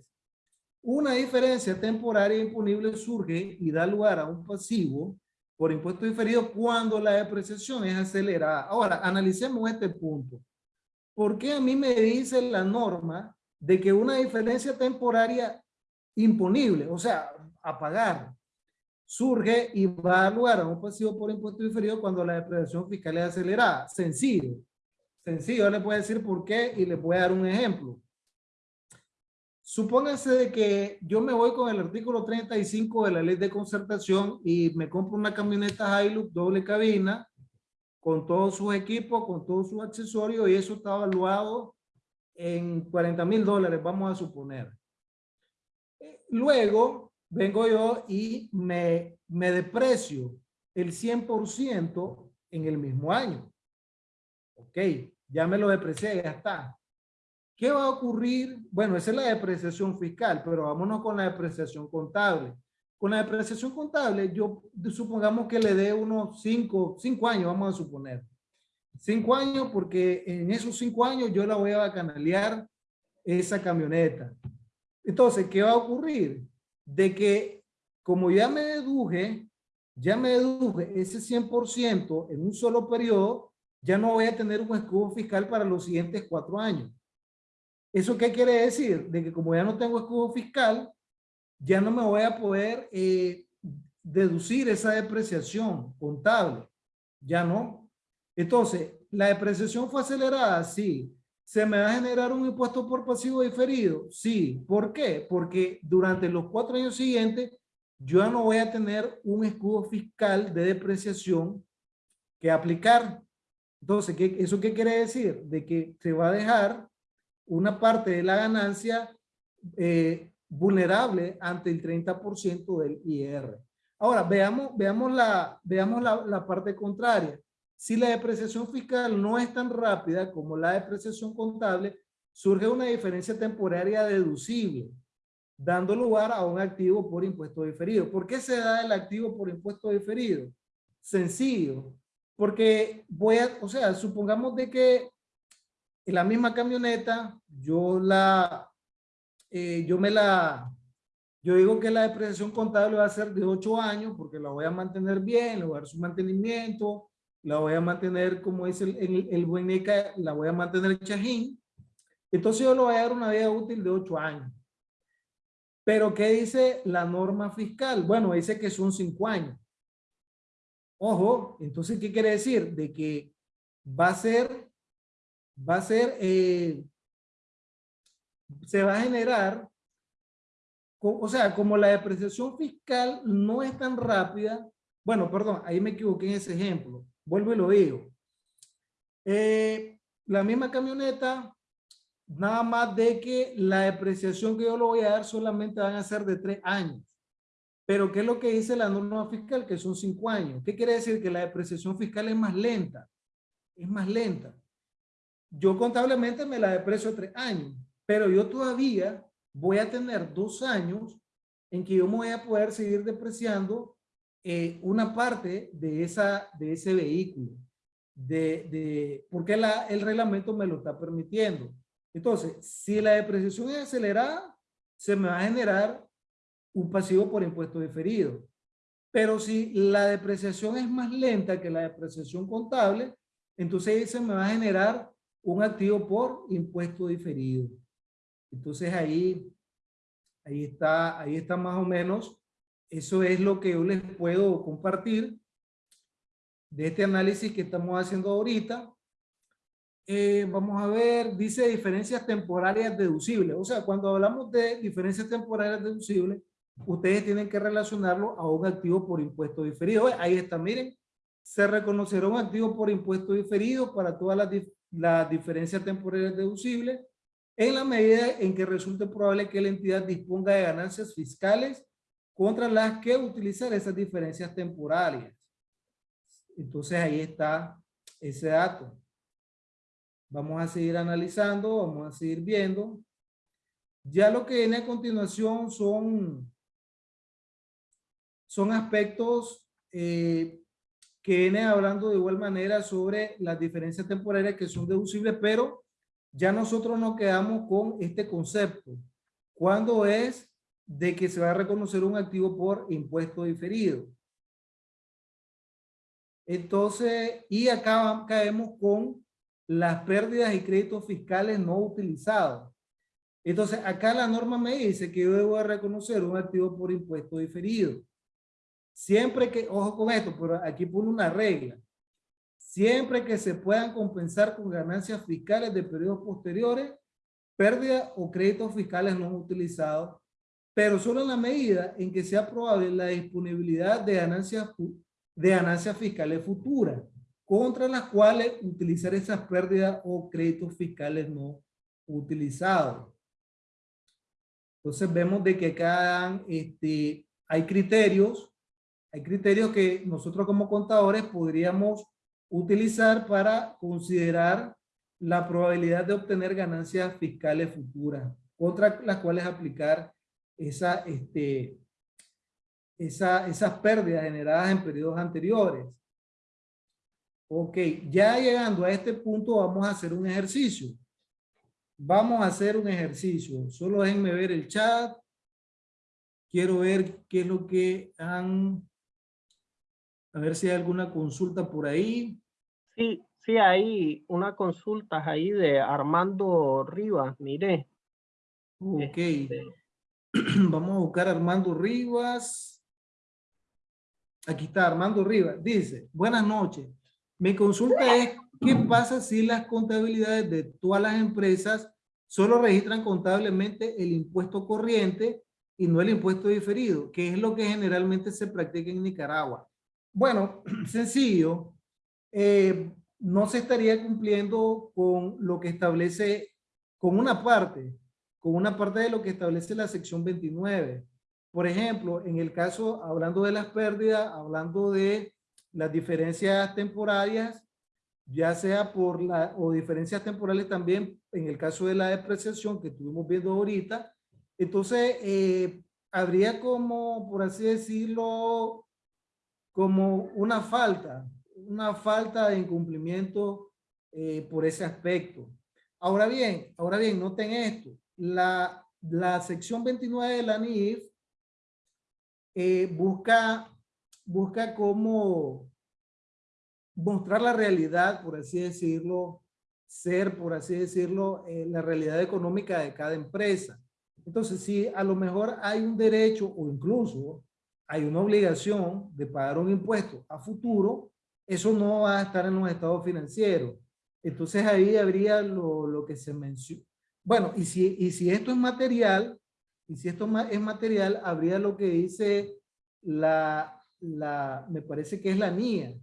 Una diferencia temporaria imponible surge y da lugar a un pasivo por impuesto diferido cuando la depreciación es acelerada. Ahora, analicemos este punto. ¿Por qué a mí me dice la norma de que una diferencia temporaria imponible, o sea, a pagar, surge y va a lugar a un pasivo por impuesto diferido cuando la depreciación fiscal es acelerada. Sencillo. Sencillo, le puedo decir por qué y le voy a dar un ejemplo. Supóngase de que yo me voy con el artículo 35 de la ley de concertación y me compro una camioneta Hilux doble cabina con todos sus equipos, con todos sus accesorios y eso está evaluado en 40 mil dólares, vamos a suponer. Luego vengo yo y me, me deprecio el 100% en el mismo año. Ok, ya me lo deprecié, ya está. ¿Qué va a ocurrir? Bueno, esa es la depreciación fiscal, pero vámonos con la depreciación contable. Con la depreciación contable, yo supongamos que le dé unos cinco, cinco años, vamos a suponer. Cinco años porque en esos cinco años yo la voy a canalear esa camioneta. Entonces, ¿qué va a ocurrir? De que como ya me deduje, ya me deduje ese 100% en un solo periodo, ya no voy a tener un escudo fiscal para los siguientes cuatro años. ¿Eso qué quiere decir? De que como ya no tengo escudo fiscal, ya no me voy a poder eh, deducir esa depreciación contable. Ya no. Entonces, ¿la depreciación fue acelerada? Sí. ¿Se me va a generar un impuesto por pasivo diferido? Sí. ¿Por qué? Porque durante los cuatro años siguientes, yo ya no voy a tener un escudo fiscal de depreciación que aplicar. Entonces, ¿qué, ¿eso qué quiere decir? De que se va a dejar una parte de la ganancia eh, vulnerable ante el 30% del IR. Ahora, veamos, veamos, la, veamos la, la parte contraria. Si la depreciación fiscal no es tan rápida como la depreciación contable, surge una diferencia temporaria deducible, dando lugar a un activo por impuesto diferido. ¿Por qué se da el activo por impuesto diferido? Sencillo, porque voy a, o sea, supongamos de que la misma camioneta, yo la, eh, yo me la, yo digo que la depreciación contable va a ser de 8 años porque la voy a mantener bien, le voy a dar su mantenimiento, la voy a mantener, como dice el, el, el buen la voy a mantener el chajín. Entonces yo le voy a dar una vida útil de 8 años. Pero ¿qué dice la norma fiscal? Bueno, dice que son 5 años. Ojo, entonces, ¿qué quiere decir? De que va a ser va a ser, eh, se va a generar, o sea, como la depreciación fiscal no es tan rápida, bueno, perdón, ahí me equivoqué en ese ejemplo, vuelvo y lo digo. Eh, la misma camioneta, nada más de que la depreciación que yo le voy a dar solamente van a ser de tres años. Pero ¿qué es lo que dice la norma fiscal? Que son cinco años. ¿Qué quiere decir? Que la depreciación fiscal es más lenta. Es más lenta yo contablemente me la deprecio tres años, pero yo todavía voy a tener dos años en que yo me voy a poder seguir depreciando eh, una parte de, esa, de ese vehículo, de, de, porque la, el reglamento me lo está permitiendo. Entonces, si la depreciación es acelerada, se me va a generar un pasivo por impuesto diferido. Pero si la depreciación es más lenta que la depreciación contable, entonces se me va a generar un activo por impuesto diferido. Entonces ahí, ahí está, ahí está más o menos. Eso es lo que yo les puedo compartir de este análisis que estamos haciendo ahorita. Eh, vamos a ver, dice diferencias temporarias deducibles. O sea, cuando hablamos de diferencias temporarias deducibles, ustedes tienen que relacionarlo a un activo por impuesto diferido. Ahí está, miren, se reconocerá un activo por impuesto diferido para todas las la diferencia temporal deducible en la medida en que resulte probable que la entidad disponga de ganancias fiscales contra las que utilizar esas diferencias temporales. Entonces ahí está ese dato. Vamos a seguir analizando, vamos a seguir viendo. Ya lo que viene a continuación son, son aspectos eh, que viene hablando de igual manera sobre las diferencias temporarias que son deducibles, pero ya nosotros nos quedamos con este concepto. ¿Cuándo es de que se va a reconocer un activo por impuesto diferido? Entonces, y acá caemos con las pérdidas y créditos fiscales no utilizados. Entonces, acá la norma me dice que yo debo reconocer un activo por impuesto diferido. Siempre que, ojo con esto, pero aquí pone una regla, siempre que se puedan compensar con ganancias fiscales de periodos posteriores, pérdida o créditos fiscales no utilizados, pero solo en la medida en que sea probable la disponibilidad de ganancias, de ganancias fiscales futuras, contra las cuales utilizar esas pérdidas o créditos fiscales no utilizados. Entonces vemos de que acá este, hay criterios, hay criterios que nosotros como contadores podríamos utilizar para considerar la probabilidad de obtener ganancias fiscales futuras, contra las cuales aplicar esa, este, esa, esas pérdidas generadas en periodos anteriores. Ok, ya llegando a este punto vamos a hacer un ejercicio. Vamos a hacer un ejercicio. Solo déjenme ver el chat. Quiero ver qué es lo que han... A ver si hay alguna consulta por ahí. Sí, sí, hay una consulta ahí de Armando Rivas, mire. Ok. Este, Vamos a buscar a Armando Rivas. Aquí está Armando Rivas. Dice, buenas noches. Mi consulta es, ¿qué pasa si las contabilidades de todas las empresas solo registran contablemente el impuesto corriente y no el impuesto diferido? Que es lo que generalmente se practica en Nicaragua. Bueno, sencillo. Eh, no se estaría cumpliendo con lo que establece, con una parte, con una parte de lo que establece la sección 29. Por ejemplo, en el caso, hablando de las pérdidas, hablando de las diferencias temporarias, ya sea por la, o diferencias temporales también, en el caso de la depreciación que estuvimos viendo ahorita, entonces eh, habría como, por así decirlo, como una falta, una falta de incumplimiento eh, por ese aspecto. Ahora bien, ahora bien, noten esto, la, la sección 29 de la NIF eh, busca busca cómo mostrar la realidad, por así decirlo, ser, por así decirlo, eh, la realidad económica de cada empresa. Entonces, si a lo mejor hay un derecho o incluso hay una obligación de pagar un impuesto a futuro, eso no va a estar en los estados financieros. Entonces ahí habría lo, lo que se menciona. Bueno, y si, y si esto es material, y si esto es material, habría lo que dice la la, me parece que es la mía,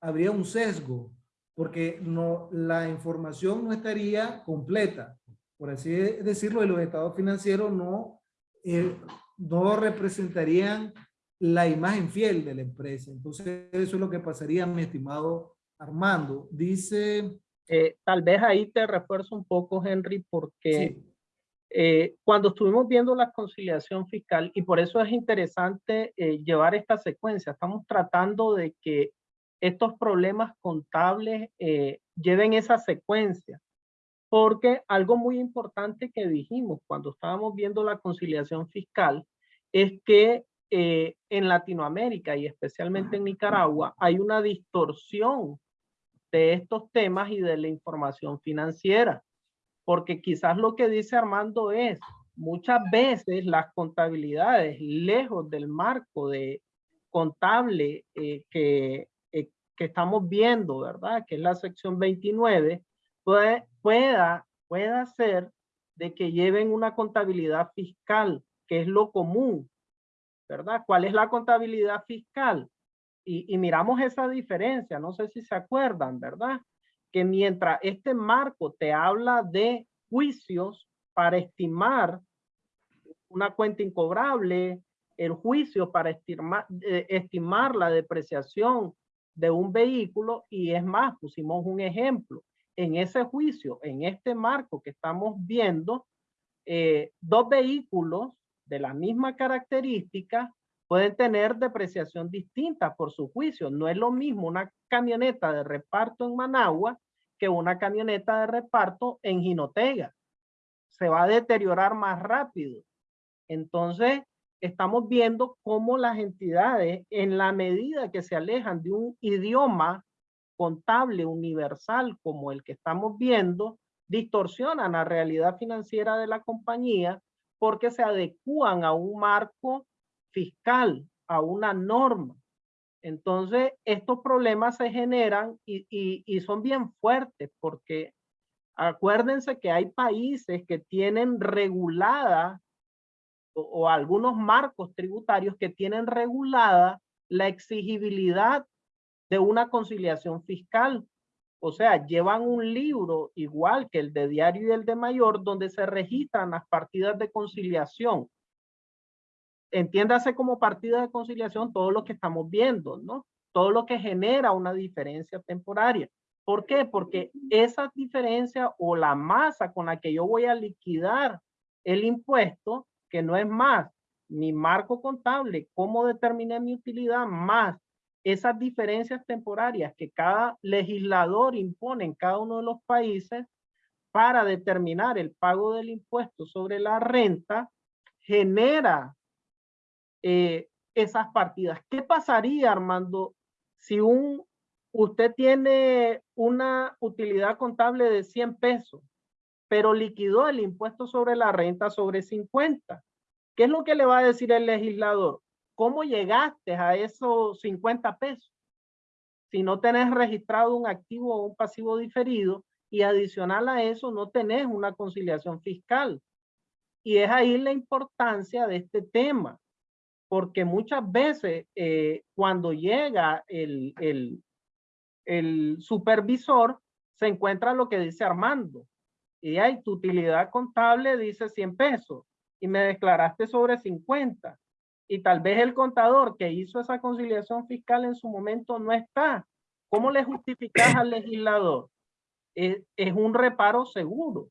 habría un sesgo, porque no, la información no estaría completa. Por así decirlo, y los estados financieros no, eh, no representarían la imagen fiel de la empresa. Entonces, eso es lo que pasaría, mi estimado Armando. Dice... Eh, tal vez ahí te refuerzo un poco, Henry, porque eh, cuando estuvimos viendo la conciliación fiscal, y por eso es interesante eh, llevar esta secuencia, estamos tratando de que estos problemas contables eh, lleven esa secuencia, porque algo muy importante que dijimos cuando estábamos viendo la conciliación fiscal es que en Latinoamérica y especialmente en Nicaragua hay una distorsión de estos temas y de la información financiera porque quizás lo que dice Armando es, muchas veces las contabilidades lejos del marco de contable eh, que, eh, que estamos viendo, ¿verdad? Que es la sección 29, puede, pueda, pueda ser de que lleven una contabilidad fiscal, que es lo común, ¿verdad? ¿Cuál es la contabilidad fiscal? Y, miramos esa diferencia, no sé si se acuerdan, ¿verdad? que mientras este marco te habla de juicios para estimar una cuenta incobrable, el juicio para estimar, eh, estimar la depreciación de un vehículo y es más, pusimos un ejemplo. En ese juicio, en este marco que estamos viendo, eh, dos vehículos de la misma característica pueden tener depreciación distinta por su juicio. No es lo mismo una camioneta de reparto en Managua que una camioneta de reparto en Jinotega. Se va a deteriorar más rápido. Entonces, estamos viendo cómo las entidades, en la medida que se alejan de un idioma contable universal como el que estamos viendo, distorsionan la realidad financiera de la compañía porque se adecúan a un marco fiscal a una norma. Entonces, estos problemas se generan y, son bien fuertes porque acuérdense que hay países que tienen regulada o algunos marcos tributarios que tienen regulada la exigibilidad de una conciliación fiscal. O sea, llevan un libro igual que el de diario y el de mayor, donde se registran las partidas de conciliación. Entiéndase como partida de conciliación todo lo que estamos viendo, ¿no? Todo lo que genera una diferencia temporaria. ¿Por qué? Porque esa diferencia o la masa con la que yo voy a liquidar el impuesto, que no es más mi marco contable, cómo determiné mi utilidad, más esas diferencias temporarias que cada legislador impone en cada uno de los países para determinar el pago del impuesto sobre la renta, genera eh, esas partidas. ¿Qué pasaría, Armando, si un, usted tiene una utilidad contable de 100 pesos, pero liquidó el impuesto sobre la renta sobre 50? ¿Qué es lo que le va a decir el legislador? ¿Cómo llegaste a esos 50 pesos? Si no tenés registrado un activo o un pasivo diferido y adicional a eso no tenés una conciliación fiscal. Y es ahí la importancia de este tema, porque muchas veces eh, cuando llega el, el, el supervisor se encuentra lo que dice Armando. Y hay tu utilidad contable dice 100 pesos y me declaraste sobre 50 y tal vez el contador que hizo esa conciliación fiscal en su momento no está. ¿Cómo le justificas al legislador? Es, un reparo seguro.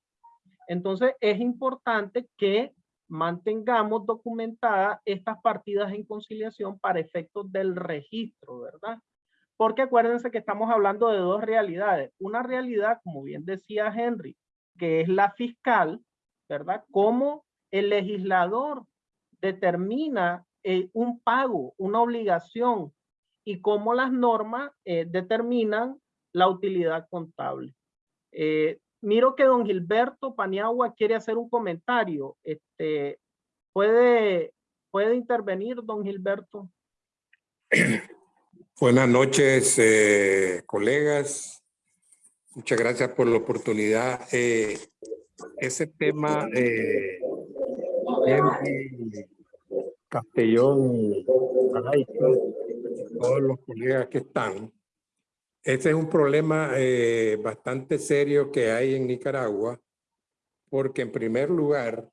Entonces es importante que mantengamos documentadas estas partidas en conciliación para efectos del registro, ¿verdad? Porque acuérdense que estamos hablando de dos realidades. Una realidad, como bien decía Henry, que es la fiscal, ¿verdad? Cómo el legislador determina eh, un pago, una obligación y cómo las normas eh, determinan la utilidad contable. Eh, miro que don Gilberto Paniagua quiere hacer un comentario. Este, ¿puede, ¿Puede intervenir, don Gilberto? Buenas noches, colegas. Muchas gracias por la oportunidad. ese tema Castellón, todos los colegas que están. Este es un problema eh, bastante serio que hay en Nicaragua, porque en primer lugar,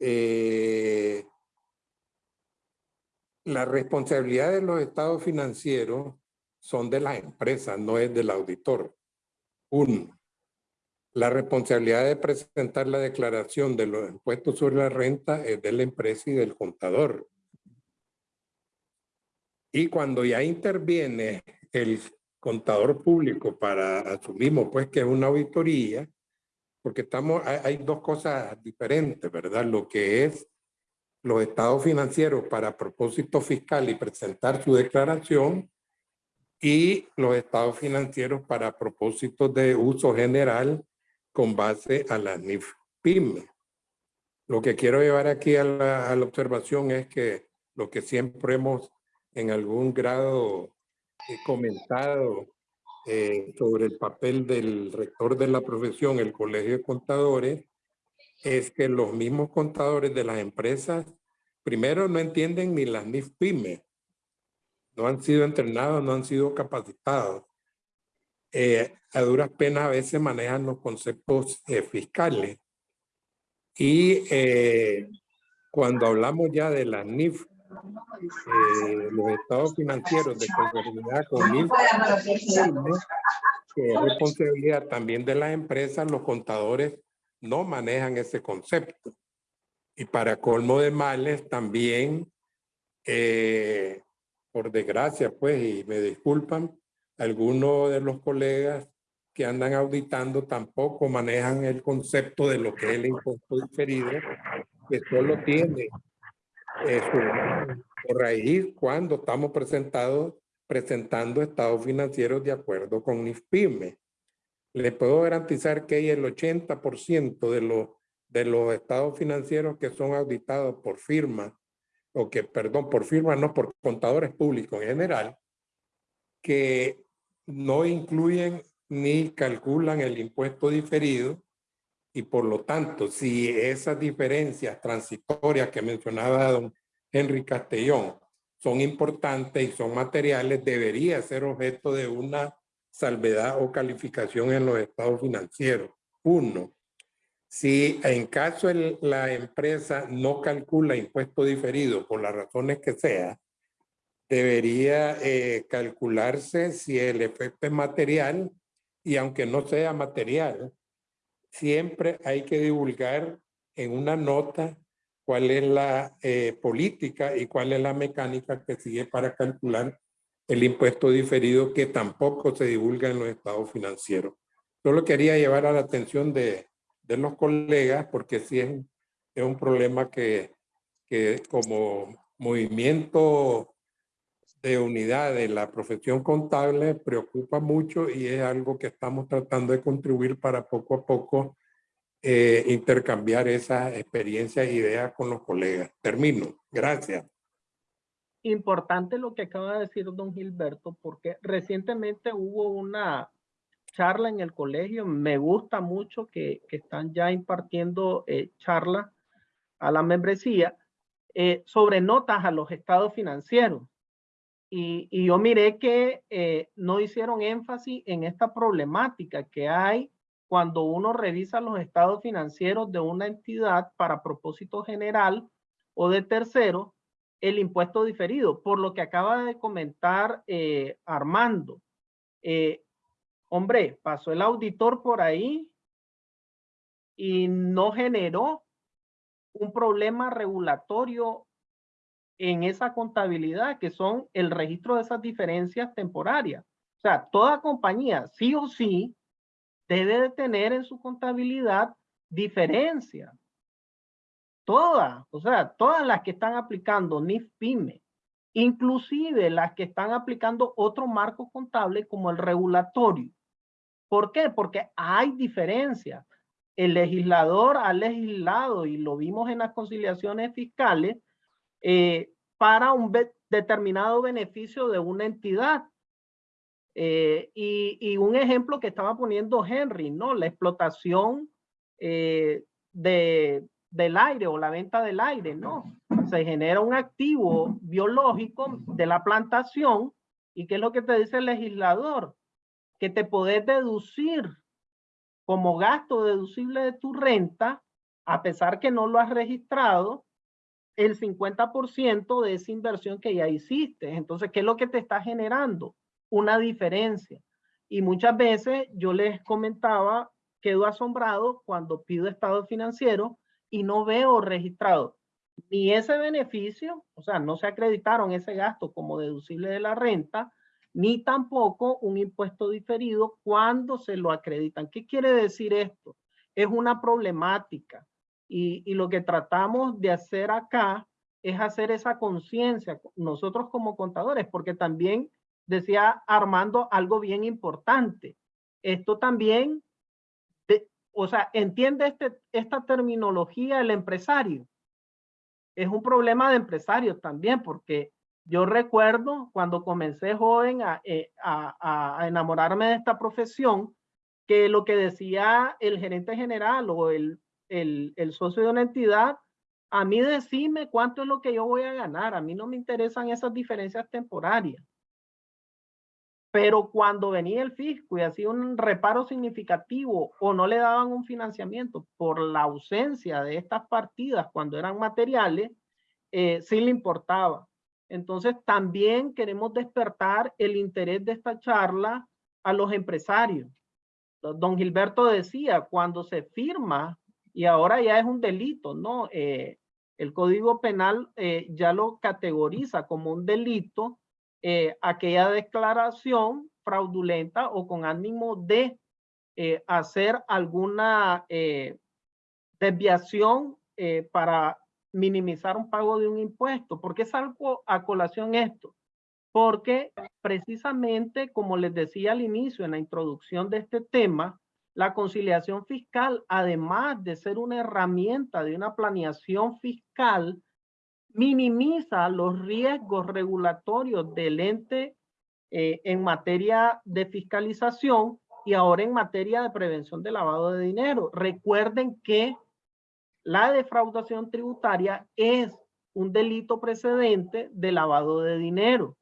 eh, la responsabilidad de los estados financieros son de las empresas, no es del auditor. Uno. La responsabilidad de presentar la declaración de los impuestos sobre la renta es de la empresa y del contador. Y cuando ya interviene el contador público para asumimos pues que es una auditoría, porque estamos, hay, dos cosas diferentes, ¿verdad? Lo que es los estados financieros para propósito fiscal y presentar su declaración y los estados financieros para propósitos de uso general con base a la NIF PYME. Lo que quiero llevar aquí a la, observación es que lo que siempre hemos en algún grado eh, comentado eh, sobre el papel del rector de la profesión, el Colegio de Contadores, es que los mismos contadores de las empresas, primero no entienden ni las NIF PYME, no han sido entrenados, no han sido capacitados. Eh, a duras penas a veces manejan los conceptos eh, fiscales. Y eh, cuando hablamos ya de las NIF, los estados financieros de conformidad con NIF, que es responsabilidad también de las empresas, los contadores no manejan ese concepto. Y para colmo de males también, por desgracia, pues, y me disculpan, algunos de los colegas que andan auditando tampoco manejan el concepto de lo que es el impuesto diferido, que solo tiene su raíz cuando estamos presentados, presentando estados financieros de acuerdo con NIFPYME. Le puedo garantizar que hay el 80% de los, de los estados financieros que son auditados por firmas o que, perdón, por firmas, no, por contadores públicos en general, que no incluyen ni calculan el impuesto diferido y por lo tanto, si esas diferencias transitorias que mencionaba don Henry Castellón son importantes y son materiales, debería ser objeto de una salvedad o calificación en los estados financieros. Uno, si en caso la empresa no calcula impuesto diferido por las razones que sea, debería eh, calcularse si el efecto es material y aunque no sea material, siempre hay que divulgar en una nota cuál es la eh, política y cuál es la mecánica que sigue para calcular el impuesto diferido que tampoco se divulga en los estados financieros. Solo quería llevar a la atención de, de los colegas porque sí es, es un problema que, que como movimiento de unidad de la profesión contable preocupa mucho y es algo que estamos tratando de contribuir para poco a poco eh, intercambiar esas experiencias e ideas con los colegas. Termino. Gracias. Importante lo que acaba de decir don Gilberto, porque recientemente hubo una charla en el colegio. Me gusta mucho que, que están ya impartiendo eh, charla a la membresía eh, sobre notas a los estados financieros. Y, yo miré que eh, no hicieron énfasis en esta problemática que hay cuando uno revisa los estados financieros de una entidad para propósito general o de tercero, el impuesto diferido, por lo que acaba de comentar eh, Armando. Eh, hombre, pasó el auditor por ahí y no generó un problema regulatorio en esa contabilidad, que son el registro de esas diferencias temporarias. O sea, toda compañía, sí o sí, debe de tener en su contabilidad diferencias. Todas, o sea, todas las que están aplicando NIF PYME, inclusive las que están aplicando otro marco contable como el regulatorio. ¿Por qué? Porque hay diferencias. El legislador ha legislado, y lo vimos en las conciliaciones fiscales, eh, para un determinado beneficio de una entidad. Eh, y, un ejemplo que estaba poniendo Henry, ¿no? La explotación eh, de, del aire o la venta del aire, ¿no? Se genera un activo biológico de la plantación y ¿qué es lo que te dice el legislador? Que te podés deducir como gasto deducible de tu renta, a pesar que no lo has registrado, el 50% de esa inversión que ya hiciste. Entonces, ¿qué es lo que te está generando? Una diferencia. Y muchas veces yo les comentaba, quedo asombrado cuando pido estado financiero y no veo registrado ni ese beneficio, o sea, no se acreditaron ese gasto como deducible de la renta, ni tampoco un impuesto diferido cuando se lo acreditan. ¿Qué quiere decir esto? Es una problemática y, lo que tratamos de hacer acá es hacer esa conciencia, nosotros como contadores, porque también decía Armando algo bien importante. Esto también, o sea, entiende este, esta terminología el empresario. Es un problema de empresarios también, porque yo recuerdo cuando comencé joven a, eh, a, a enamorarme de esta profesión, que lo que decía el gerente general o el el, socio de una entidad, a mí decime cuánto es lo que yo voy a ganar. A mí no me interesan esas diferencias temporarias. Pero cuando venía el fisco y hacía un reparo significativo o no le daban un financiamiento por la ausencia de estas partidas cuando eran materiales, eh, sí le importaba. Entonces también queremos despertar el interés de esta charla a los empresarios. Don Gilberto decía, cuando se firma y ahora ya es un delito, ¿no? Eh, el Código Penal eh, ya lo categoriza como un delito eh, aquella declaración fraudulenta o con ánimo de hacer alguna desviación para minimizar un pago de un impuesto. ¿Por qué salgo a colación esto? Porque precisamente, como les decía al inicio en la introducción de este tema, la conciliación fiscal, además de ser una herramienta de una planeación fiscal, minimiza los riesgos regulatorios del ente eh, en materia de fiscalización y ahora en materia de prevención de lavado de dinero. Recuerden que la defraudación tributaria es un delito precedente de lavado de dinero.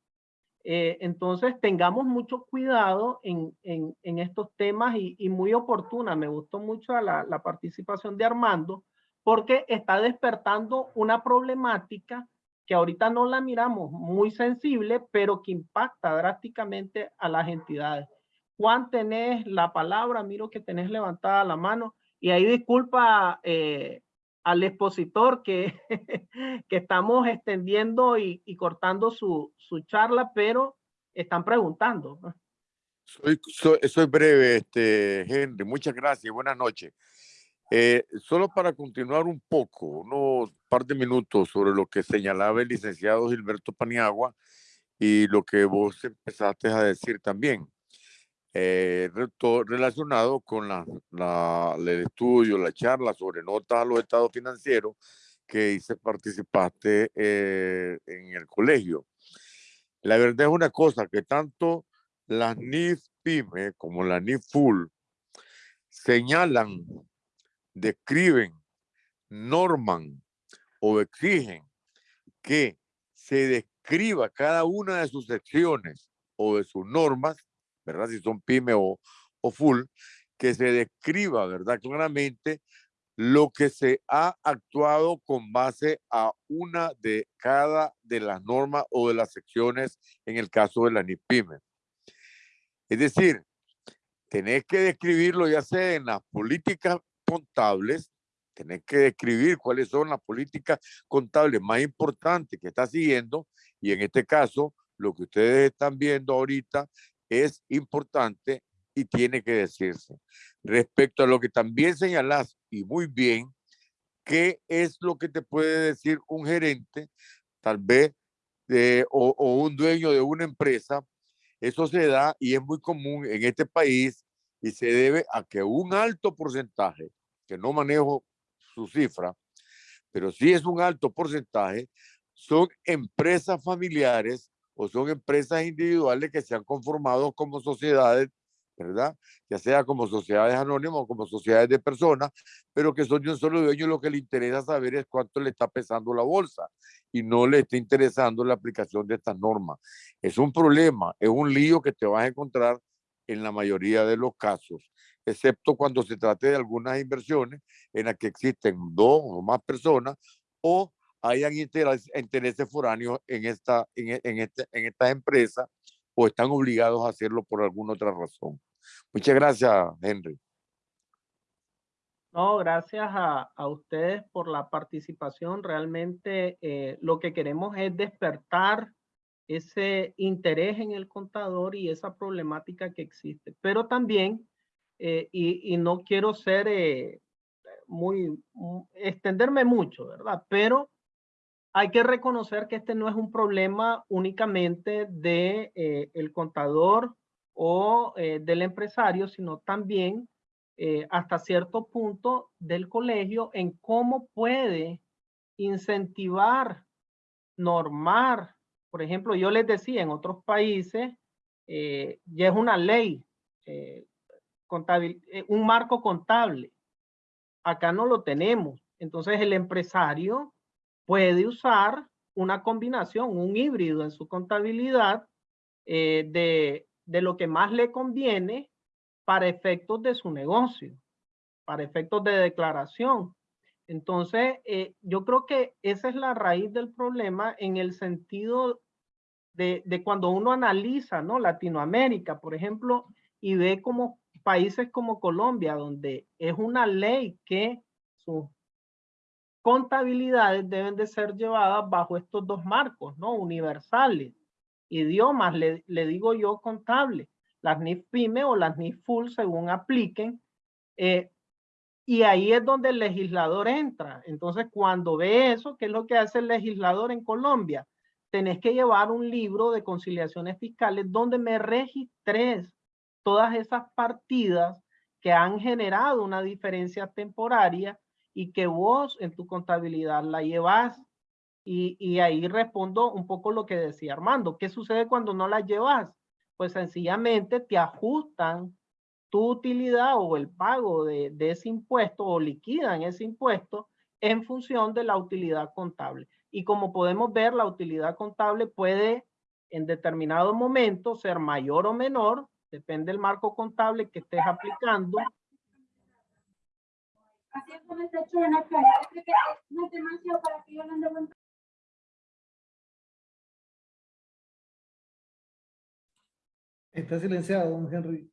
Eh, entonces, tengamos mucho cuidado en, estos temas y, muy oportuna. Me gustó mucho la, participación de Armando porque está despertando una problemática que ahorita no la miramos muy sensible, pero que impacta drásticamente a las entidades. Juan, tenés la palabra, miro que tenés levantada la mano y ahí disculpa eh, al expositor que, que estamos extendiendo y, cortando su, su, charla, pero están preguntando. Soy, soy, soy breve, este, Henry. Muchas gracias. Buenas noches. Eh, solo para continuar un poco, unos par de minutos sobre lo que señalaba el licenciado Gilberto Paniagua y lo que vos empezaste a decir también, eh, relacionado con la, la, el estudio, la charla sobre notas a los estados financieros que hice, participaste eh, en el colegio. La verdad es una cosa, que tanto las NIF PYME como las NIF FUL señalan describen, norman o exigen que se describa cada una de sus secciones o de sus normas, ¿verdad? Si son pyme o, o full, que se describa, ¿verdad? Claramente lo que se ha actuado con base a una de cada de las normas o de las secciones en el caso de la NIPYME. Es decir, tenés que describirlo ya sea en las políticas contables, tenés que describir cuáles son las políticas contables más importantes que está siguiendo y en este caso lo que ustedes están viendo ahorita es importante y tiene que decirse. Respecto a lo que también señalas y muy bien, ¿qué es lo que te puede decir un gerente, tal vez, o, o un dueño de una empresa? Eso se da y es muy común en este país y se debe a que un alto porcentaje que no manejo su cifra, pero sí es un alto porcentaje, son empresas familiares o son empresas individuales que se han conformado como sociedades, ¿verdad? Ya sea como sociedades anónimas o como sociedades de personas, pero que son de un solo dueño. Lo que le interesa saber es cuánto le está pesando la bolsa y no le está interesando la aplicación de estas normas. Es un problema, es un lío que te vas a encontrar en la mayoría de los casos excepto cuando se trate de algunas inversiones en las que existen dos o más personas o hayan intereses foráneos en esta, en, en, este, en esta empresa o están obligados a hacerlo por alguna otra razón. Muchas gracias, Henry. No, gracias a, a ustedes por la participación. Realmente eh, lo que queremos es despertar ese interés en el contador y esa problemática que existe. Pero también eh, y, no quiero ser eh, muy, extenderme mucho, ¿verdad? Pero hay que reconocer que este no es un problema únicamente de eh, el contador o del empresario, sino también hasta cierto punto del colegio en cómo puede incentivar, normar. Por ejemplo, yo les decía, en otros países ya es una ley eh, un marco contable. Acá no lo tenemos. Entonces el empresario puede usar una combinación, un híbrido en su contabilidad eh, de, de lo que más le conviene para efectos de su negocio, para efectos de declaración. Entonces, eh, yo creo que esa es la raíz del problema en el sentido de, de, cuando uno analiza, ¿no? Latinoamérica, por ejemplo, y ve cómo países como Colombia, donde es una ley que sus contabilidades deben de ser llevadas bajo estos dos marcos, ¿no? Universales. Idiomas, le, digo yo, contable. Las NIF PYME o las NIF Full, según apliquen. Eh, y ahí es donde el legislador entra. Entonces, cuando ve eso, ¿qué es lo que hace el legislador en Colombia? Tenés que llevar un libro de conciliaciones fiscales donde me registres todas esas partidas que han generado una diferencia temporaria y que vos en tu contabilidad la llevas Y, y ahí respondo un poco lo que decía Armando. ¿Qué sucede cuando no las llevas? Pues sencillamente te ajustan tu utilidad o el pago de, de ese impuesto o liquidan ese impuesto en función de la utilidad contable. Y como podemos ver, la utilidad contable puede en determinado momento ser mayor o menor, depende del marco contable que estés aplicando. Así es como está hecho en la cara. Es que no es demasiado para que yo ande aguantando. Está silenciado, don Henry.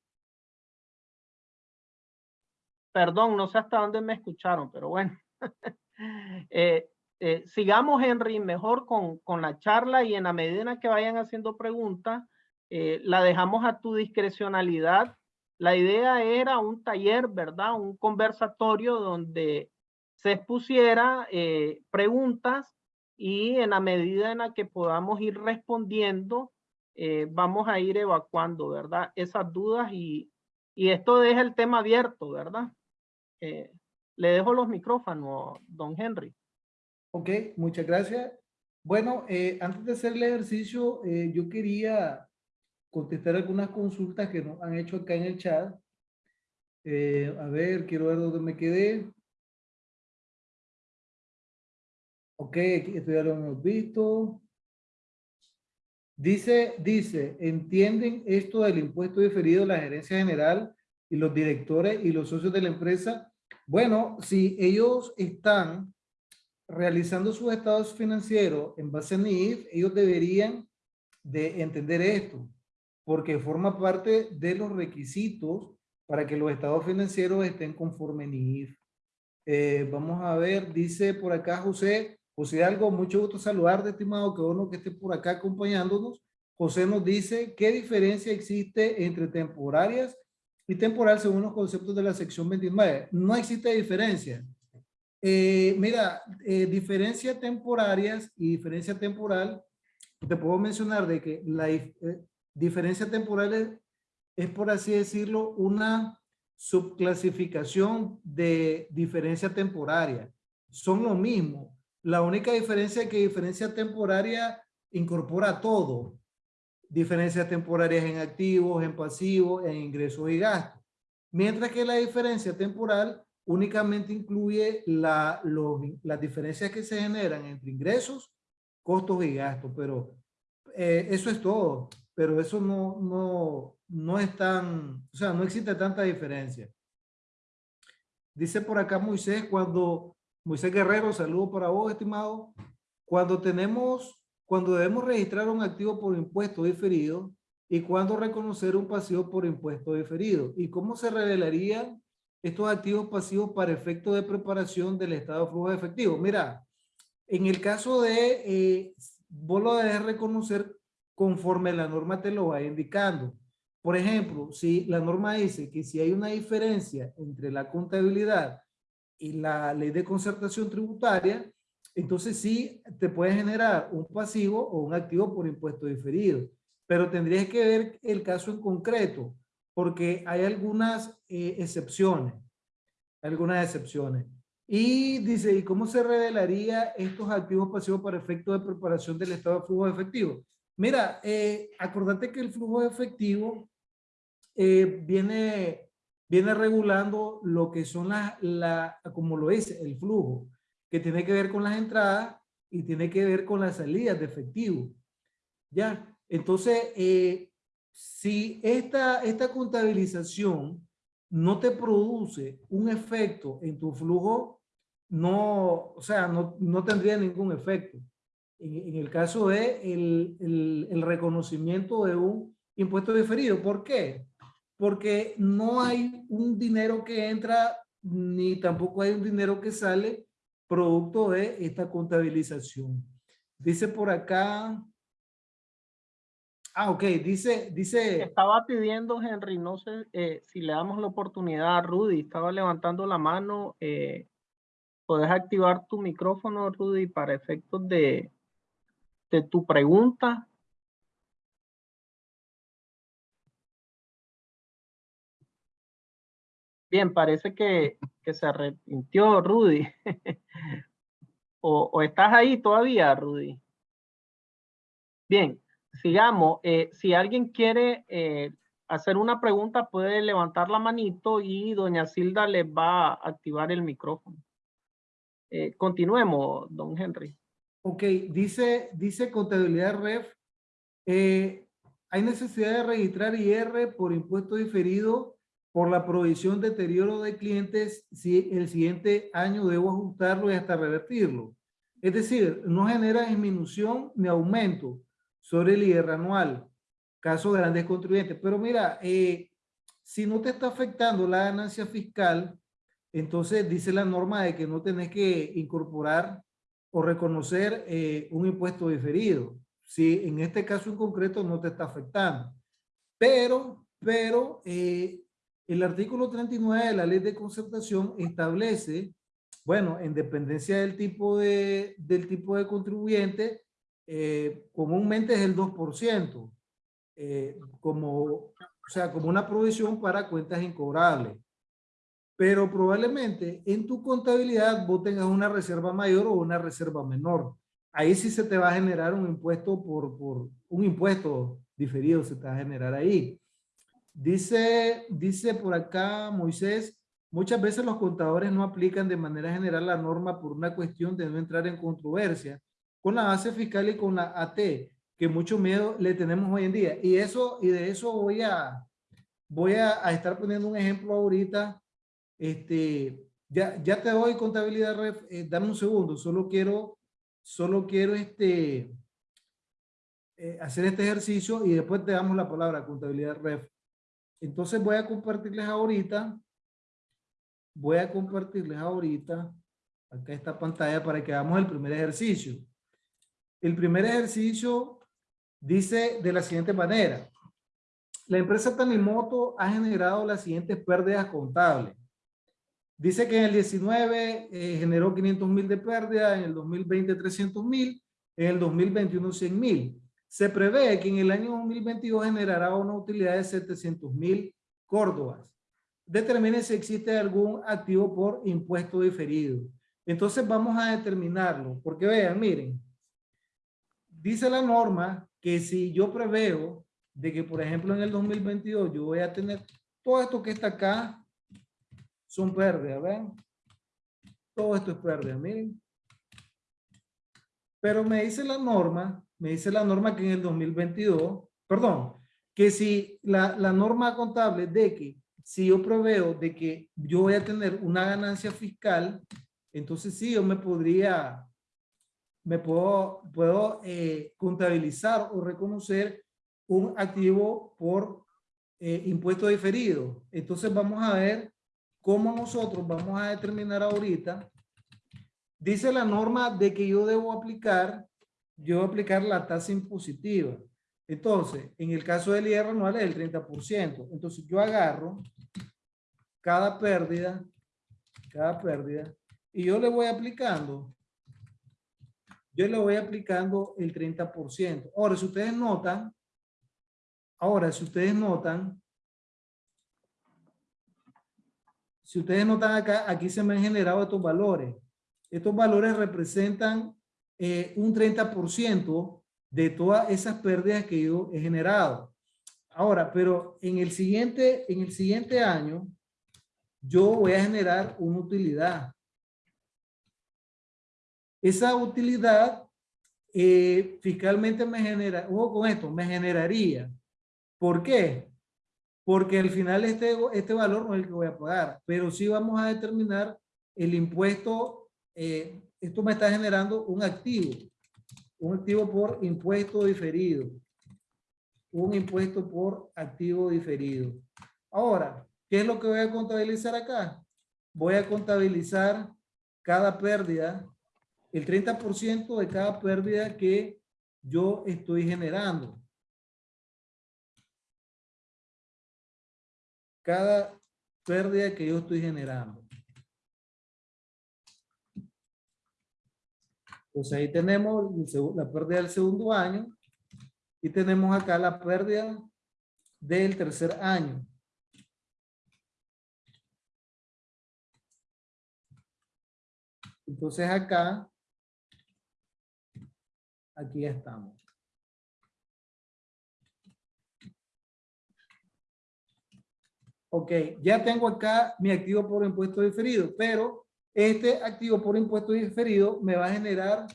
Perdón, no sé hasta dónde me escucharon, pero bueno. Eh, eh, sigamos, Henry, mejor con, con la charla y en la medida en que vayan haciendo preguntas, eh, la dejamos a tu discrecionalidad. La idea era un taller, ¿verdad? Un conversatorio donde se expusiera eh, preguntas y en la medida en la que podamos ir respondiendo, eh, vamos a ir evacuando, ¿verdad? Esas dudas y, y esto deja el tema abierto, ¿verdad? Eh, le dejo los micrófonos, don Henry. Ok, muchas gracias. Bueno, eh, antes de hacer el ejercicio, yo quería contestar algunas consultas que nos han hecho acá en el chat. Eh, a ver, quiero ver dónde me quedé. Ok, esto ya lo hemos visto. Dice, dice, ¿entienden esto del impuesto diferido la gerencia general y los directores y los socios de la empresa? Bueno, si ellos están realizando sus estados financieros en base a NIF, ellos deberían de entender esto, porque forma parte de los requisitos para que los estados financieros estén conforme NIF. Eh, vamos a ver, dice por acá José, José Algo, mucho gusto saludarte, estimado, que uno que esté por acá acompañándonos. José nos dice, ¿qué diferencia existe entre temporarias y temporal según los conceptos de la sección 29? No existe diferencia. Eh, mira, eh, temporarias y diferencia temporal, te puedo mencionar de que la eh, diferencia temporal es, es, por así decirlo, una subclasificación de diferencia temporaria. Son lo mismo. La única diferencia es que diferencia temporaria incorpora todo. Diferencias temporarias en activos, en pasivos, en ingresos y gastos. Mientras que la diferencia temporal únicamente incluye la, los, las diferencias que se generan entre ingresos, costos y gastos, pero eh, eso es todo, pero eso no, no, no es tan, o sea, no existe tanta diferencia. Dice por acá Moisés, cuando, Moisés Guerrero, saludo para vos, estimado, cuando tenemos, cuando debemos registrar un activo por impuesto diferido y cuando reconocer un pasivo por impuesto diferido. ¿Y cómo se revelaría estos activos pasivos para efecto de preparación del estado de flujo de efectivo. Mira, en el caso de, eh, vos lo debes reconocer conforme la norma te lo va indicando. Por ejemplo, si la norma dice que si hay una diferencia entre la contabilidad y la ley de concertación tributaria, entonces sí te puede generar un pasivo o un activo por impuesto diferido. Pero tendrías que ver el caso en concreto porque hay algunas eh, excepciones, algunas excepciones. Y dice, ¿y cómo se revelaría estos activos pasivos para efecto de preparación del estado de flujo de efectivo? Mira, eh, acordate que el flujo de efectivo eh, viene, viene regulando lo que son las, la, como lo dice, el flujo, que tiene que ver con las entradas y tiene que ver con las salidas de efectivo. ¿Ya? Entonces, eh, si esta, esta contabilización no te produce un efecto en tu flujo, no, o sea, no, no tendría ningún efecto. En, el caso de el, el, reconocimiento de un impuesto diferido. ¿Por qué? Porque no hay un dinero que entra ni tampoco hay un dinero que sale producto de esta contabilización. Dice por acá, Ah, ok, dice, dice. Estaba pidiendo, Henry, no sé eh, si le damos la oportunidad a Rudy, estaba levantando la mano. Eh, Puedes activar tu micrófono, Rudy, para efectos de, de tu pregunta. Bien, parece que, que se arrepintió Rudy. ¿O, o estás ahí todavía, Rudy? Bien, sigamos. Eh, si alguien quiere eh, hacer una pregunta, puede levantar la manito y doña Silda les va a activar el micrófono. Eh, continuemos, don Henry. Ok, dice, dice contabilidad ref, eh, hay necesidad de registrar IR por impuesto diferido por la provisión de deterioro de clientes si el siguiente año debo ajustarlo y hasta revertirlo. Es decir, no genera disminución ni aumento sobre el IR anual, caso de grandes contribuyentes. Pero mira, eh, si no te está afectando la ganancia fiscal, entonces dice la norma de que no tenés que incorporar o reconocer eh, un impuesto diferido. Si en este caso en concreto no te está afectando. Pero, pero eh, el artículo 39 de la ley de concertación establece, bueno, en dependencia del tipo de, del tipo de contribuyente, eh, comúnmente es el 2%, eh, como, o sea, como una provisión para cuentas incobrables. Pero probablemente en tu contabilidad vos tengas una reserva mayor o una reserva menor. Ahí sí se te va a generar un impuesto por, por un impuesto diferido se te va a generar ahí. Dice, dice por acá Moisés, muchas veces los contadores no aplican de manera general la norma por una cuestión de no entrar en controversia con la base fiscal y con la AT, que mucho miedo le tenemos hoy en día. Y eso, y de eso voy a, voy a, a estar poniendo un ejemplo ahorita. Este, ya, ya te doy contabilidad, ref, eh, dame un segundo, solo quiero, solo quiero este, eh, hacer este ejercicio y después te damos la palabra contabilidad ref. Entonces voy a compartirles ahorita, voy a compartirles ahorita, acá esta pantalla para que hagamos el primer ejercicio. El primer ejercicio dice de la siguiente manera. La empresa Tanimoto ha generado las siguientes pérdidas contables. Dice que en el 19 eh, generó 500 mil de pérdida, en el 2020 300 mil, en el 2021 100 mil. Se prevé que en el año 2022 generará una utilidad de 700 mil córdobas. Determine si existe algún activo por impuesto diferido. Entonces vamos a determinarlo, porque vean, miren, dice la norma que si yo preveo de que, por ejemplo, en el 2022 yo voy a tener todo esto que está acá, son pérdidas, ¿ven? Todo esto es pérdida, miren. Pero me dice la norma, me dice la norma que en el 2022, perdón, que si la, la norma contable de que si yo preveo de que yo voy a tener una ganancia fiscal, entonces sí, yo me podría, me puedo, puedo eh, contabilizar o reconocer un activo por eh, impuesto diferido. Entonces vamos a ver cómo nosotros vamos a determinar ahorita. Dice la norma de que yo debo aplicar, yo debo aplicar la tasa impositiva. Entonces, en el caso del IR anual es el 30%. Entonces yo agarro cada pérdida, cada pérdida, y yo le voy aplicando yo le voy aplicando el 30%. Ahora, si ustedes notan, ahora, si ustedes notan, si ustedes notan acá, aquí se me han generado estos valores. Estos valores representan eh, un 30% de todas esas pérdidas que yo he generado. Ahora, pero en el siguiente, en el siguiente año, yo voy a generar una utilidad esa utilidad eh, fiscalmente me genera, ojo con esto, me generaría. ¿Por qué? Porque al final este, este valor no es el que voy a pagar, pero sí vamos a determinar el impuesto, eh, esto me está generando un activo, un activo por impuesto diferido, un impuesto por activo diferido. Ahora, ¿qué es lo que voy a contabilizar acá? Voy a contabilizar cada pérdida el 30% de cada pérdida que yo estoy generando. Cada pérdida que yo estoy generando. Pues ahí tenemos la pérdida del segundo año y tenemos acá la pérdida del tercer año. Entonces acá Aquí estamos. Ok, ya tengo acá mi activo por impuesto diferido, pero este activo por impuesto diferido me va a generar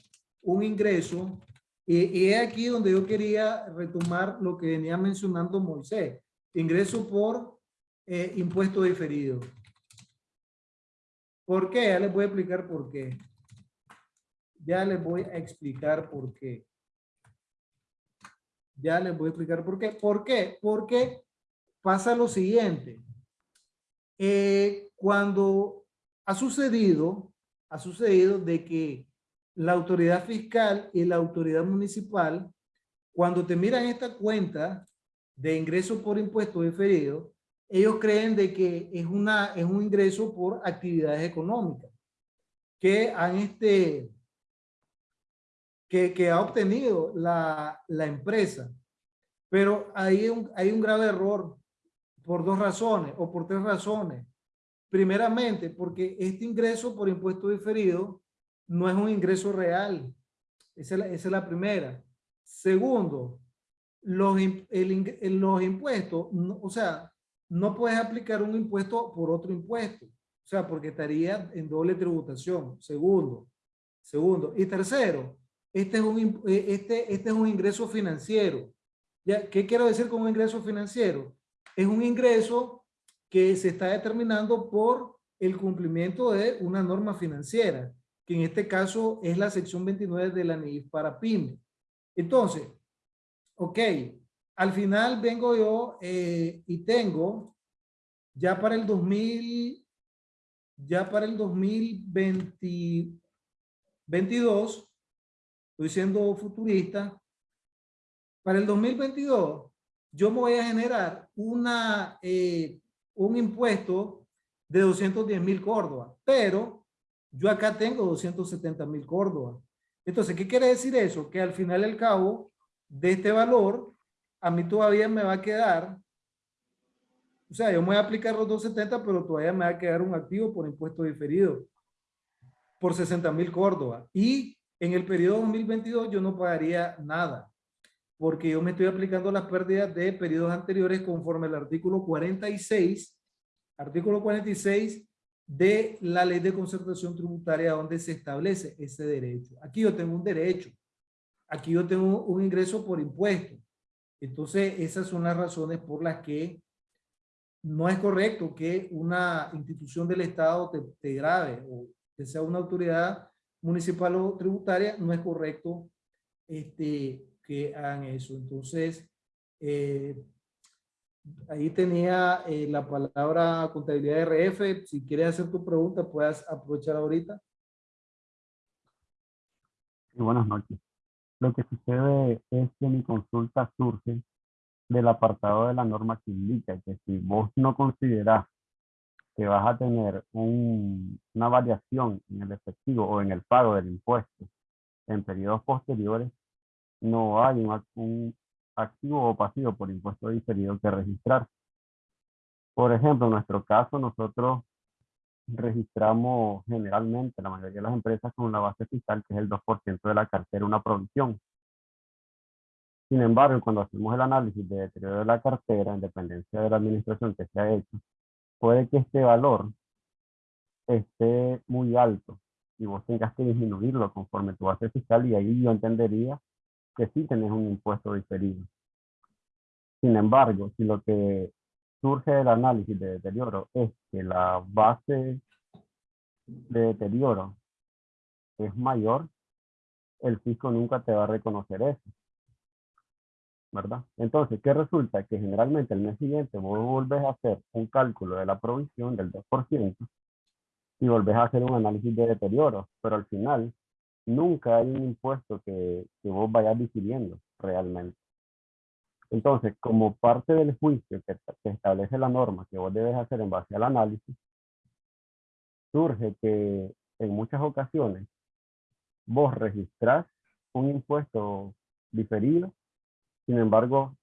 un ingreso y, es aquí donde yo quería retomar lo que venía mencionando Moisés. Ingreso por eh, impuesto diferido. ¿Por qué? Ya les voy a explicar por qué. Ya les voy a explicar por qué. Ya les voy a explicar por qué. ¿Por qué? Porque pasa lo siguiente. Eh, cuando ha sucedido, ha sucedido de que la autoridad fiscal y la autoridad municipal, cuando te miran esta cuenta de ingreso por impuesto diferido, ellos creen de que es, una, es un ingreso por actividades económicas que han este, que, que ha obtenido la, la empresa. Pero hay un, hay un grave error por dos razones o por tres razones. Primeramente, porque este ingreso por impuesto diferido no es un ingreso real. Esa es la, esa es la primera. Segundo, los, el los impuestos, no- o sea, no puedes aplicar un impuesto por otro impuesto. O sea, porque estaría en doble tributación. Segundo. Segundo. Y tercero, este es un, eh, este, este es un ingreso financiero. ¿Ya? ¿Qué quiero decir con un ingreso financiero? Es un ingreso que se está determinando por el cumplimiento de una norma financiera, que en este caso es la sección 29 de la NIF para PYME. Entonces, ok, al final vengo yo eh, y tengo ya para el 2000, ya para el 2022, estoy siendo futurista, para el 2022 yo me voy a generar una, eh, un impuesto de 210 mil Córdoba, pero yo acá tengo 270 mil Córdoba. Entonces, ¿qué quiere decir eso? Que al final y al cabo de este valor, a mí todavía me va a quedar, o sea, yo me voy a aplicar los 270, pero todavía me va a quedar un activo por impuesto diferido por 60 mil Córdoba. Y en el periodo 2022 yo no pagaría nada porque yo me estoy aplicando las pérdidas de periodos anteriores conforme al artículo 46, artículo 46 de la ley de concertación tributaria donde se establece ese derecho. Aquí yo tengo un derecho, aquí yo tengo un ingreso por impuesto. Entonces, esas son las razones por las que no es correcto que una institución del Estado te, te grabe o que sea una autoridad municipal o tributaria, no es correcto este, que hagan eso. Entonces, eh, ahí tenía eh, la palabra contabilidad RF. Si quieres hacer tu pregunta, puedes aprovechar ahorita. Buenas noches. Lo que sucede es que mi consulta surge del apartado de la norma que indica que si vos no considerás que vas a tener un- una variación en el efectivo o en el pago del impuesto en periodos posteriores, no hay un, ac- un activo o pasivo por impuesto diferido que registrar. Por ejemplo, en nuestro caso, nosotros registramos generalmente la mayoría de las empresas con una base fiscal que es el 2% de la cartera, una provisión. Sin embargo, cuando hacemos el análisis de deterioro de la cartera, en dependencia de la administración que se ha hecho, puede que este valor esté muy alto y vos tengas que disminuirlo conforme tu base fiscal y ahí yo entendería que sí tenés un impuesto diferido. Sin embargo, si lo que surge del análisis de deterioro es que la base de deterioro es mayor, el fisco nunca te va a reconocer eso. ¿Verdad? Entonces, ¿qué resulta? Que generalmente el mes siguiente vos volvés a hacer un cálculo de la provisión del 2% y volvés a hacer un análisis de deterioro, pero al final nunca hay un impuesto que, que vos vayas difiriendo realmente. Entonces, como parte del juicio que, establece la norma que vos debes hacer en base al análisis, surge que en muchas ocasiones vos registrás un impuesto diferido, sin embargo,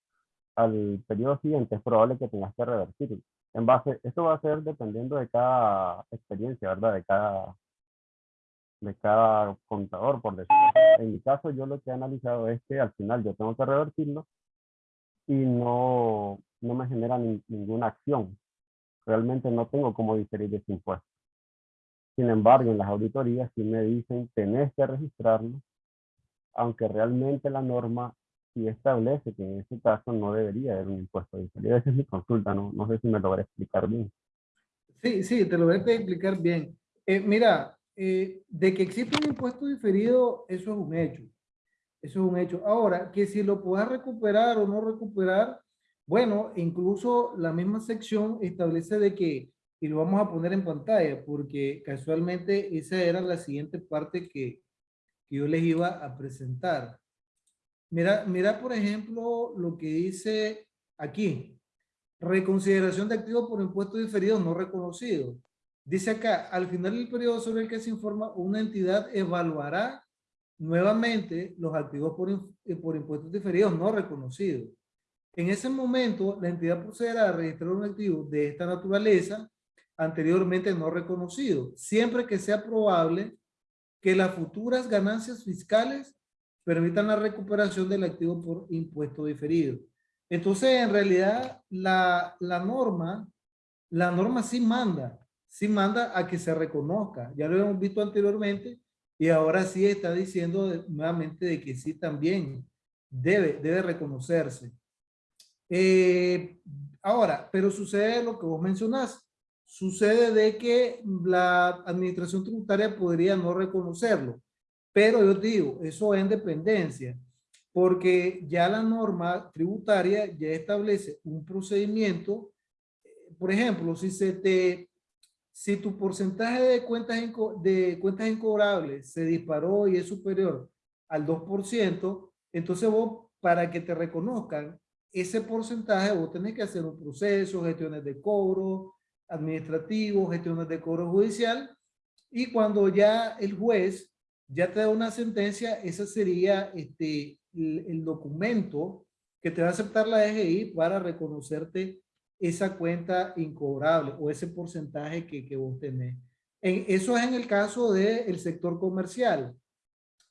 al periodo siguiente es probable que tengas que revertirlo. En base, esto va a ser dependiendo de cada experiencia, ¿verdad? De cada, de cada contador, por decirlo en mi caso yo lo que he analizado es que al final yo tengo que revertirlo y no, no me genera ni- ninguna acción. Realmente no tengo cómo diferir ese impuesto. Sin embargo, en las auditorías sí me dicen tenés que registrarlo, aunque realmente la norma sí establece que en ese caso no debería haber un impuesto diferido. Esa es mi consulta, no, no sé si me logré explicar bien. Sí, sí, te lo voy a explicar bien. Eh, mira, eh, de que existe un impuesto diferido, eso es un hecho. Eso es un hecho. Ahora, que si lo puedas recuperar o no recuperar, bueno, incluso la misma sección establece de que, y lo vamos a poner en pantalla, porque casualmente esa era la siguiente parte que, que yo les iba a presentar. Mira, mira, por ejemplo, lo que dice aquí. Reconsideración de activos por impuestos diferidos no reconocidos. Dice acá, al final del periodo sobre el que se informa, una entidad evaluará nuevamente los activos por, eh, por impuestos diferidos no reconocidos. En ese momento, la entidad procederá a registrar un activo de esta naturaleza anteriormente no reconocido, siempre que sea probable que las futuras ganancias fiscales permitan la recuperación del activo por impuesto diferido. Entonces, en realidad, la, la norma, la norma sí manda, sí manda a que se reconozca. Ya lo hemos visto anteriormente y ahora sí está diciendo de- nuevamente de que sí también debe, debe reconocerse. Eh, ahora, pero sucede lo que vos mencionás. Sucede de que la administración tributaria podría no reconocerlo. Pero yo digo, eso es en dependencia, porque ya la norma tributaria ya establece un procedimiento. Por ejemplo, si se te, si tu porcentaje de cuentas, de cuentas incobrables se disparó y es superior al 2%, entonces vos, para que te reconozcan ese porcentaje, vos tenés que hacer un proceso, gestiones de cobro administrativo, gestiones de cobro judicial, y cuando ya el juez ya te da una sentencia, ese sería este, el, el documento que te va a aceptar la DGI para reconocerte esa cuenta incobrable o ese porcentaje que, que vos tenés. En, eso es en el caso del sector comercial.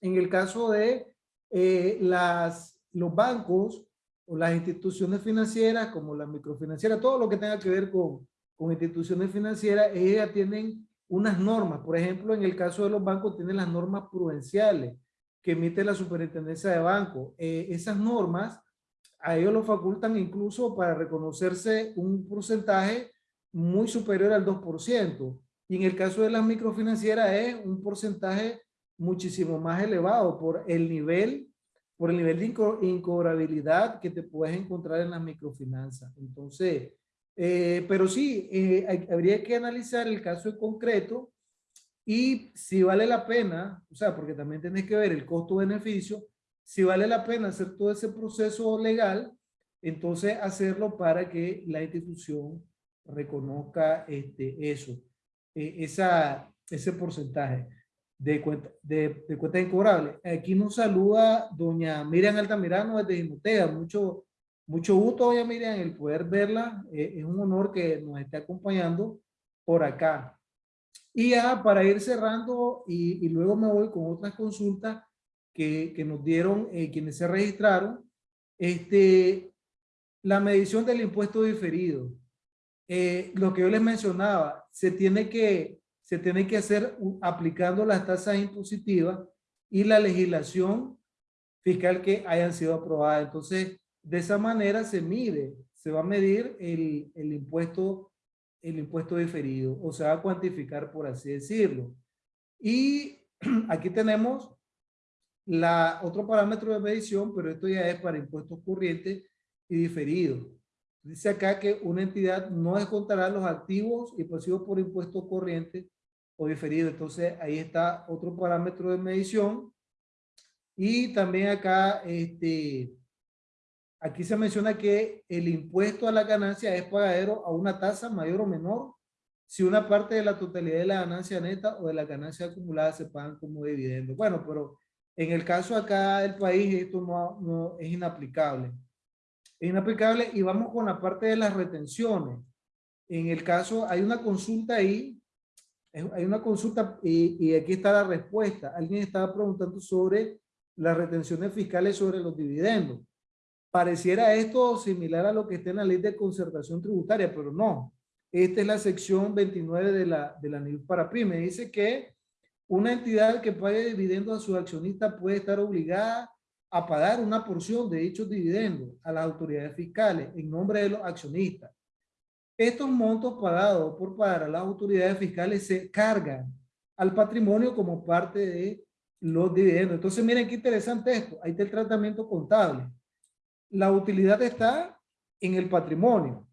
En el caso de eh, las, los bancos o las instituciones financieras como la microfinanciera, todo lo que tenga que ver con, con instituciones financieras, ellas tienen unas normas. Por ejemplo, en el caso de los bancos tienen las normas prudenciales que emite la superintendencia de banco. Eh, esas normas a ellos lo facultan incluso para reconocerse un porcentaje muy superior al 2%. Y en el caso de las microfinancieras es un porcentaje muchísimo más elevado por el nivel, por el nivel de inco incobrabilidad que te puedes encontrar en las microfinanzas. Entonces, eh, pero sí, eh, habría que analizar el caso en concreto y si vale la pena, o sea, porque también tienes que ver el costo-beneficio, si vale la pena hacer todo ese proceso legal, entonces hacerlo para que la institución reconozca este, eso, eh, esa, ese porcentaje de cuenta, de, de cuenta incobrable. Aquí nos saluda doña Miriam Altamirano desde Jimotea. Mucho, mucho gusto, doña Miriam, el poder verla. Eh, es un honor que nos esté acompañando por acá. Y ya para ir cerrando y, y luego me voy con otras consultas que, que nos dieron eh, quienes se registraron. Este, la medición del impuesto diferido. Eh, lo que yo les mencionaba, se tiene que, se tiene que hacer aplicando las tasas impositivas y la legislación fiscal que hayan sido aprobadas. Entonces, de esa manera se mide, se va a medir el, el impuesto, el impuesto diferido, o se va a cuantificar, por así decirlo. Y aquí tenemos la, otro parámetro de medición, pero esto ya es para impuestos corrientes y diferidos. Dice acá que una entidad no descontará los activos y pasivos por impuesto corriente o diferido. Entonces, ahí está otro parámetro de medición. Y también acá, este, aquí se menciona que el impuesto a la ganancia es pagadero a una tasa mayor o menor si una parte de la totalidad de la ganancia neta o de la ganancia acumulada se pagan como dividendo. Bueno, pero en el caso acá del país esto no, no es inaplicable. Es inaplicable y vamos con la parte de las retenciones. En el caso, hay una consulta ahí, hay una consulta y, y aquí está la respuesta. Alguien estaba preguntando sobre las retenciones fiscales sobre los dividendos. Pareciera esto similar a lo que está en la ley de concertación tributaria, pero no. Esta es la sección 29 de la, de la NIF para PYME. Dice que una entidad que pague dividendos a sus accionistas puede estar obligada a pagar una porción de dichos dividendos a las autoridades fiscales en nombre de los accionistas. Estos montos pagados por pagar a las autoridades fiscales se cargan al patrimonio como parte de los dividendos. Entonces, miren qué interesante esto. Ahí está el tratamiento contable. La utilidad está en el patrimonio.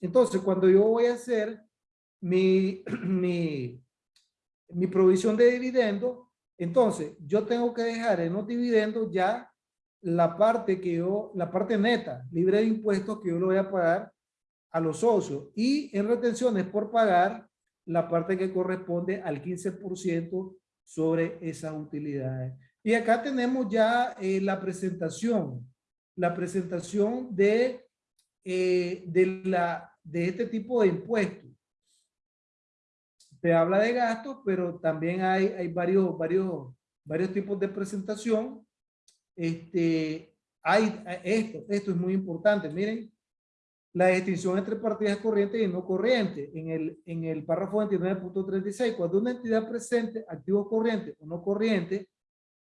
Entonces, cuando yo voy a hacer mi, mi, mi provisión de dividendos, entonces yo tengo que dejar en los dividendos ya la parte que yo, la parte neta, libre de impuestos que yo lo voy a pagar a los socios y en retenciones por pagar la parte que corresponde al 15% sobre esas utilidades. Y acá tenemos ya eh, la presentación, la presentación de, eh, de, la, de este tipo de impuestos. Se habla de gastos, pero también hay, hay varios, varios, varios tipos de presentación. Este, hay esto, esto es muy importante. Miren, la distinción entre partidas corrientes y no corrientes. En el, en el párrafo 29.36, cuando una entidad presente activos corrientes o no corrientes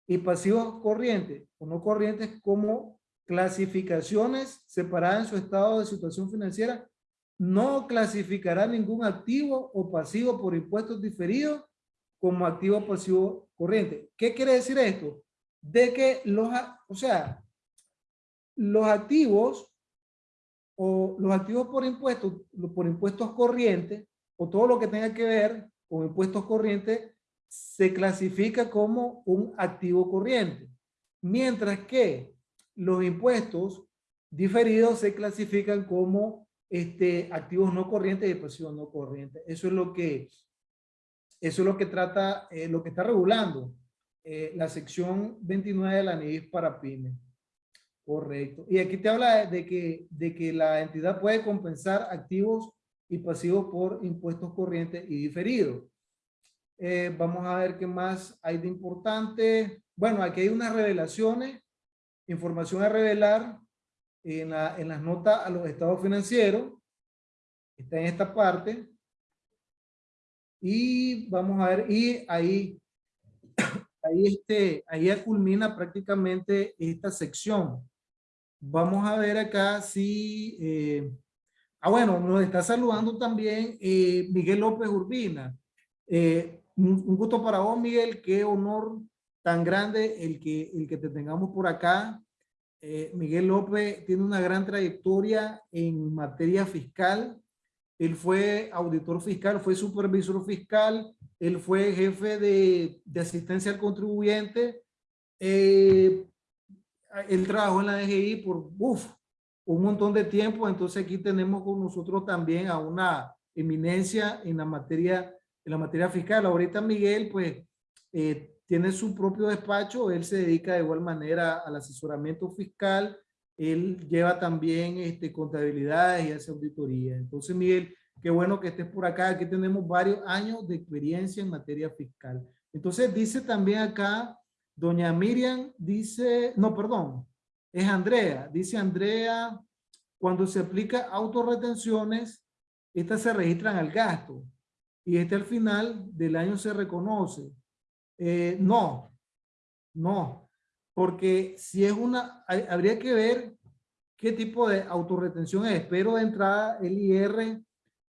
y pasivos corrientes o no corrientes como clasificaciones separadas en su estado de situación financiera, no clasificará ningún activo o pasivo por impuestos diferidos como activo o pasivo corriente. ¿Qué quiere decir esto? De que los, o sea, los activos o los activos por impuestos, por impuestos corrientes, o todo lo que tenga que ver con impuestos corrientes, se clasifica como un activo corriente. Mientras que los impuestos diferidos se clasifican como este, activos no corrientes y pasivos no corrientes. Eso es lo que, eso es lo que trata, eh, lo que está regulando eh, la sección 29 de la NIF para pymes. Correcto. Y aquí te habla de que, de que la entidad puede compensar activos y pasivos por impuestos corrientes y diferidos. Eh, vamos a ver qué más hay de importante. Bueno, aquí hay unas revelaciones, información a revelar en, en las notas a los estados financieros. Está en esta parte. Y vamos a ver, y ahí, ahí, este, ahí culmina prácticamente esta sección. Vamos a ver acá si... Eh, ah, bueno, nos está saludando también eh, Miguel López Urbina. Eh, un, gusto para vos, Miguel. Qué honor tan grande el que, el que te tengamos por acá. Miguel López tiene una gran trayectoria en materia fiscal. Él fue auditor fiscal, fue supervisor fiscal, él fue jefe de, de asistencia al contribuyente. Eh, él trabajó en la DGI por uf, un montón de tiempo, entonces aquí tenemos con nosotros también a una eminencia en la materia, en la materia fiscal. Ahorita Miguel, pues, eh, tiene su propio despacho, él se dedica de igual manera al asesoramiento fiscal, él lleva también este, contabilidad y hace auditoría. Entonces, Miguel, qué bueno que estés por acá, aquí tenemos varios años de experiencia en materia fiscal. Entonces, dice también acá Doña Miriam dice, no, perdón, es Andrea. Dice Andrea, cuando se aplica autorretenciones, estas se registran al gasto y este al final del año se reconoce. Eh, no, no, porque si es una, habría que ver qué tipo de autorretención es, pero de entrada el IR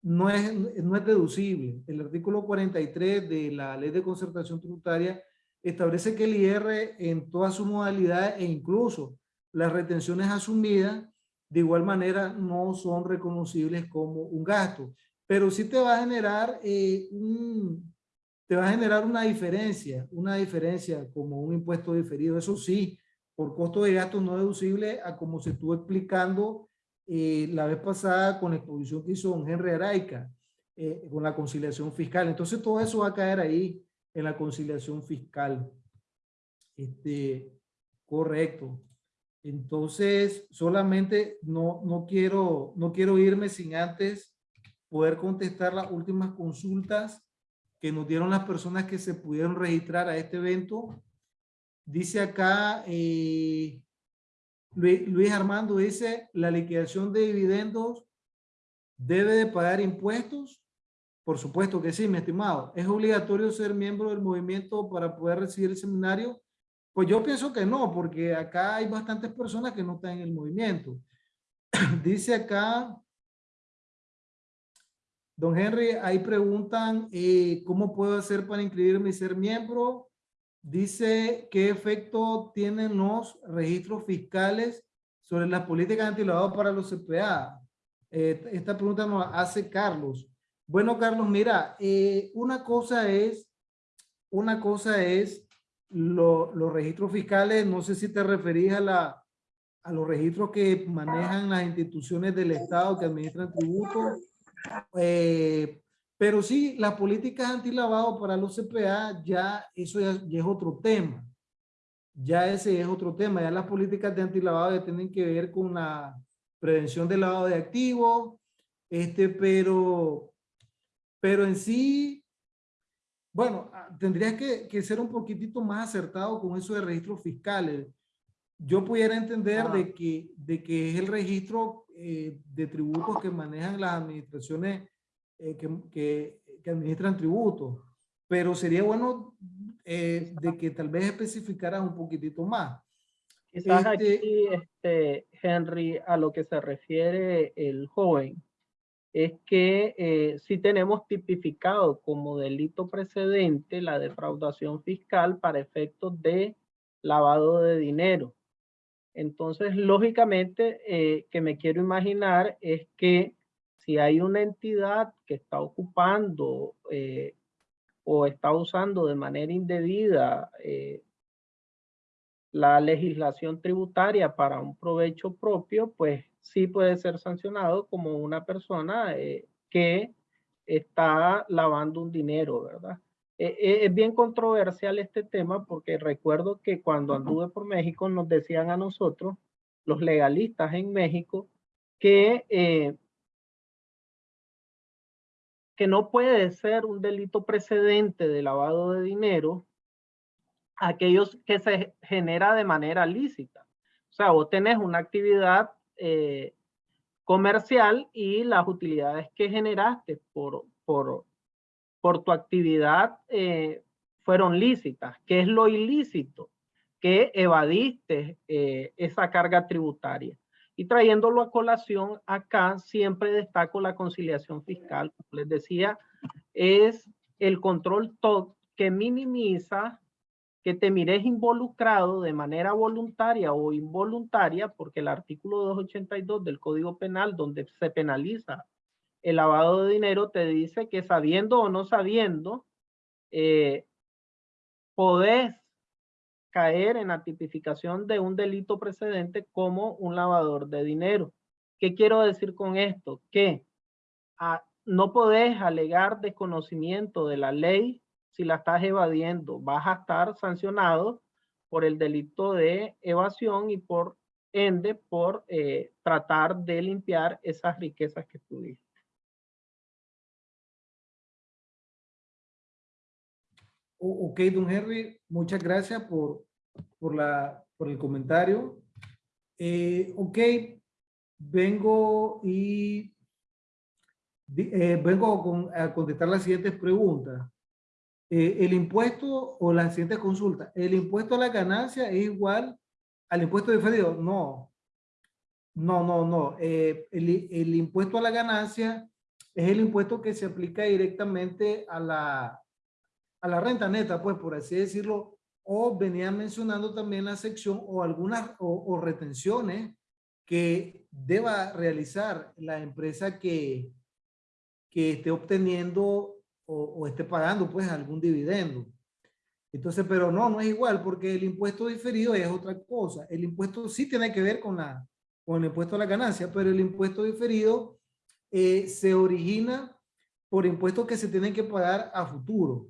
no es, no es deducible. El artículo 43 de la ley de concertación tributaria establece que el IR en todas sus modalidades e incluso las retenciones asumidas de igual manera no son reconocibles como un gasto, pero sí te va a generar eh, un, te va a generar una diferencia, una diferencia como un impuesto diferido, eso sí, por costo de gasto no deducible a como se estuvo explicando eh, la vez pasada con la exposición que hizo don Henry Araica, eh, con la conciliación fiscal. Entonces todo eso va a caer ahí en la conciliación fiscal. Este, correcto. Entonces, solamente no, no, quiero, no quiero irme sin antes poder contestar las últimas consultas que nos dieron las personas que se pudieron registrar a este evento. dice acá, eh, Luis, Armando dice, la liquidación de dividendos debe de pagar impuestos. Por supuesto que sí, mi estimado. ¿Es obligatorio ser miembro del movimiento para poder recibir el seminario? Pues yo pienso que no, porque acá hay bastantes personas que no están en el movimiento. Dice acá, don Henry, ahí preguntan, eh, ¿cómo puedo hacer para inscribirme y ser miembro? Dice, ¿qué efecto tienen los registros fiscales sobre las políticas antilavado para los CPA? Eh, esta pregunta nos hace Carlos. Bueno, Carlos, mira, eh, una cosa es, una cosa es los registros fiscales, no sé si te referís a, la, a los registros que manejan las instituciones del Estado que administran tributos, eh, pero sí, las políticas antilavado para los CPA, ya eso ya, es otro tema. Ya ese es otro tema. Ya las políticas de antilavado ya tienen que ver con la prevención del lavado de activos, este, pero, pero en sí, bueno, ah, tendrías que, que, ser un poquitito más acertado con eso de registros fiscales. Yo pudiera entender de, que, de que es el registro eh, de tributos que manejan las administraciones eh, que, que, que, administran tributos, pero sería bueno eh, de que tal vez especificaras un poquitito más. Quizás este, aquí, este, Henry, a lo que se refiere el joven, es que eh, si tenemos tipificado como delito precedente la defraudación fiscal para efectos de lavado de dinero. Entonces, lógicamente, eh, que me quiero imaginar es que si hay una entidad que está ocupando eh, o está usando de manera indebida eh, la legislación tributaria para un provecho propio, pues sí puede ser sancionado como una persona que está lavando un dinero, ¿verdad? Eh, eh, es bien controversial este tema porque recuerdo que cuando anduve por México nos decían a nosotros, los legalistas en México, que, que no puede ser un delito precedente de lavado de dinero aquellos que se genera de manera lícita. O sea, vos tenés una actividad eh, comercial y las utilidades que generaste por, por, por tu actividad eh, fueron lícitas. ¿Qué es lo ilícito? Que evadiste eh, esa carga tributaria. Y trayéndolo a colación, acá siempre destaco la conciliación fiscal. Como les decía, es el control TOC que minimiza que te mires involucrado de manera voluntaria o involuntaria, porque el artículo 282 del Código Penal, donde se penaliza el lavado de dinero, te dice que sabiendo o no sabiendo, eh, podés caer en la tipificación de un delito precedente como un lavador de dinero. ¿Qué quiero decir con esto? Que ah, no podés alegar desconocimiento de la ley si la estás evadiendo, vas a estar sancionado por el delito de evasión y por ende por eh, tratar de limpiar esas riquezas que tuviste. Ok, don Henry, muchas gracias por, por, la, por el comentario. Eh, ok, vengo y eh, vengo a contestar las siguientes preguntas. Eh, el impuesto o la siguiente consulta, ¿el impuesto a la ganancia es igual al impuesto diferido? No, no, no, no. Eh, el, impuesto a la ganancia es el impuesto que se aplica directamente a la, a la renta neta, pues por así decirlo, o venía mencionando también la sección o algunas o, o retenciones que deba realizar la empresa que, que esté obteniendo o, esté pagando pues algún dividendo. Entonces, pero no, no es igual porque el impuesto diferido es otra cosa. El impuesto sí tiene que ver con, la, con el impuesto a la ganancia, pero el impuesto diferido eh, se origina por impuestos que se tienen que pagar a futuro.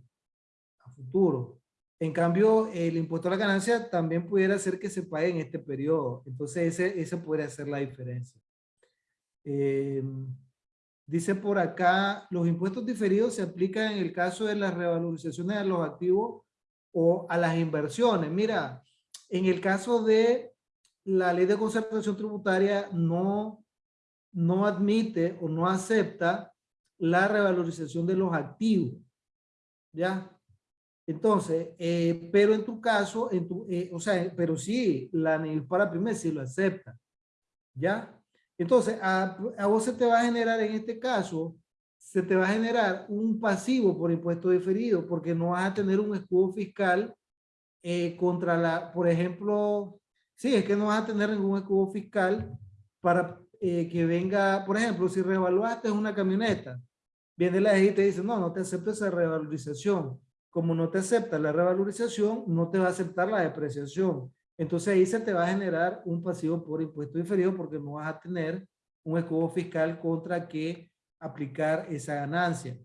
Futuro. En cambio, el impuesto a la ganancia también pudiera ser que se pague en este periodo. Entonces, ese, ese podría ser la diferencia. Eh, Dice por acá, los impuestos diferidos se aplican en el caso de las revalorizaciones de los activos o a las inversiones. Mira, en el caso de la ley de concertación tributaria no, no admite o no acepta la revalorización de los activos. ¿Ya? Entonces, eh, pero en tu caso, en tu, eh, o sea, pero sí, la para primer sí lo acepta. ¿Ya? Entonces, a, a, vos se te va a generar en este caso, se te va a generar un pasivo por impuesto diferido, porque no vas a tener un escudo fiscal eh, contra la, por ejemplo, sí, es que no vas a tener ningún escudo fiscal para que venga, por ejemplo, si revaluaste una camioneta, viene la ley y te dice, no, no te acepto esa revalorización como no te acepta la revalorización, no te va a aceptar la depreciación. Entonces ahí se te va a generar un pasivo por impuesto diferido porque no vas a tener un escudo fiscal contra que aplicar esa ganancia.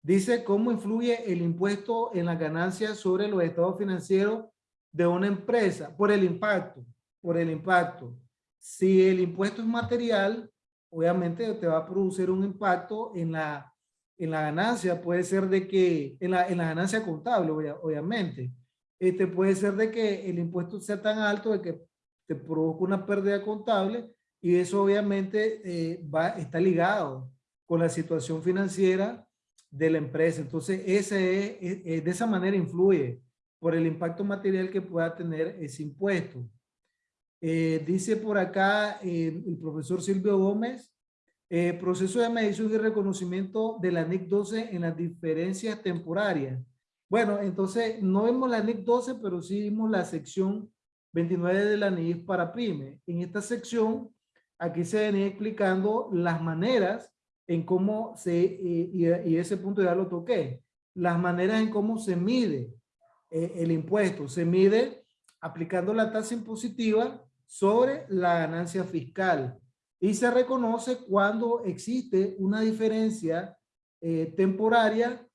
Dice cómo influye el impuesto en la ganancia sobre los estados financieros de una empresa por el impacto, por el impacto. Si el impuesto es material, obviamente te va a producir un impacto en la en la ganancia puede ser de que, en la, en la ganancia contable, obviamente, este puede ser de que el impuesto sea tan alto de que te provoca una pérdida contable y eso obviamente eh, va, está ligado con la situación financiera de la empresa. Entonces, ese es, de esa manera influye por el impacto material que pueda tener ese impuesto. Eh, dice por acá eh, el profesor Silvio Gómez, eh, proceso de medición y reconocimiento de la NIC 12 en las diferencias temporarias. Bueno, entonces no vemos la NIC 12, pero sí vimos la sección 29 de la NIC para PYME. En esta sección, aquí se venía explicando las maneras en cómo se, eh, y, ese punto ya lo toqué, las maneras en cómo se mide eh, el impuesto. Se mide aplicando la tasa impositiva sobre la ganancia fiscal y se reconoce cuando existe una diferencia eh, temporaria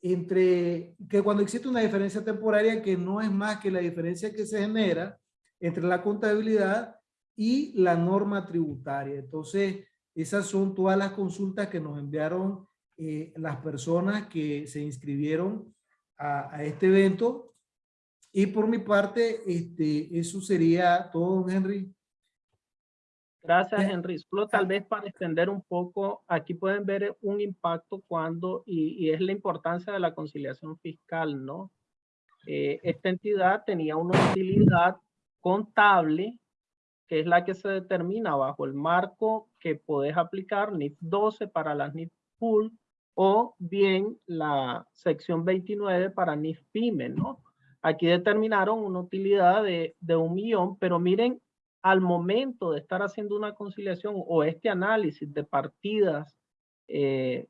entre, que cuando existe una diferencia temporaria que no es más que la diferencia que se genera entre la contabilidad y la norma tributaria. Entonces, esas son todas las consultas que nos enviaron eh, las personas que se inscribieron a, a, este evento. Y por mi parte, este, eso sería todo, don Henry. Gracias, Henry. Solo tal vez para extender un poco, aquí pueden ver un impacto cuando, y, es la importancia de la conciliación fiscal, ¿no? Eh, esta entidad tenía una utilidad contable, que es la que se determina bajo el marco que podés aplicar NIF 12 para las NIF Pool, o bien la sección 29 para NIF PYME, ¿no? Aquí determinaron una utilidad de, de un millón, pero miren al momento de estar haciendo una conciliación o este análisis de partidas eh,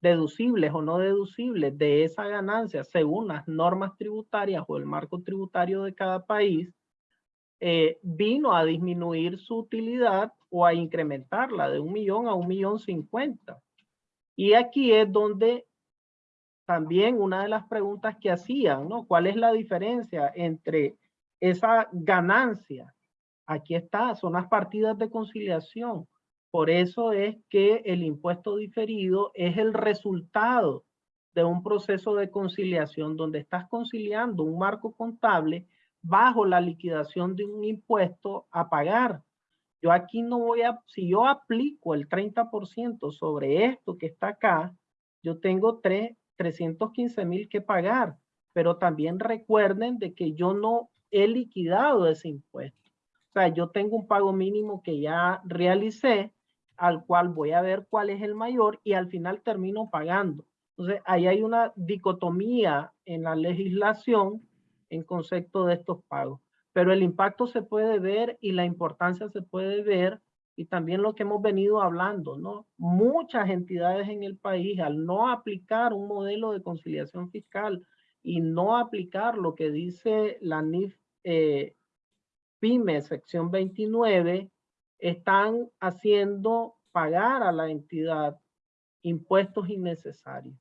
deducibles o no deducibles de esa ganancia según las normas tributarias o el marco tributario de cada país, eh, vino a disminuir su utilidad o a incrementarla de un millón a un millón cincuenta. Y aquí es donde también una de las preguntas que hacían, ¿no? ¿Cuál es la diferencia entre esa ganancia Aquí está, son las partidas de conciliación. Por eso es que el impuesto diferido es el resultado de un proceso de conciliación donde estás conciliando un marco contable bajo la liquidación de un impuesto a pagar. Yo aquí no voy a, si yo aplico el 30% sobre esto que está acá, yo tengo 3, 315 mil que pagar, pero también recuerden de que yo no he liquidado ese impuesto. O sea, yo tengo un pago mínimo que ya realicé, al cual voy a ver cuál es el mayor y al final termino pagando. Entonces, ahí hay una dicotomía en la legislación en concepto de estos pagos. Pero el impacto se puede ver y la importancia se puede ver y también lo que hemos venido hablando, ¿no? Muchas entidades en el país al no aplicar un modelo de conciliación fiscal y no aplicar lo que dice la NIF eh, PYME, sección 29, están haciendo pagar a la entidad impuestos innecesarios.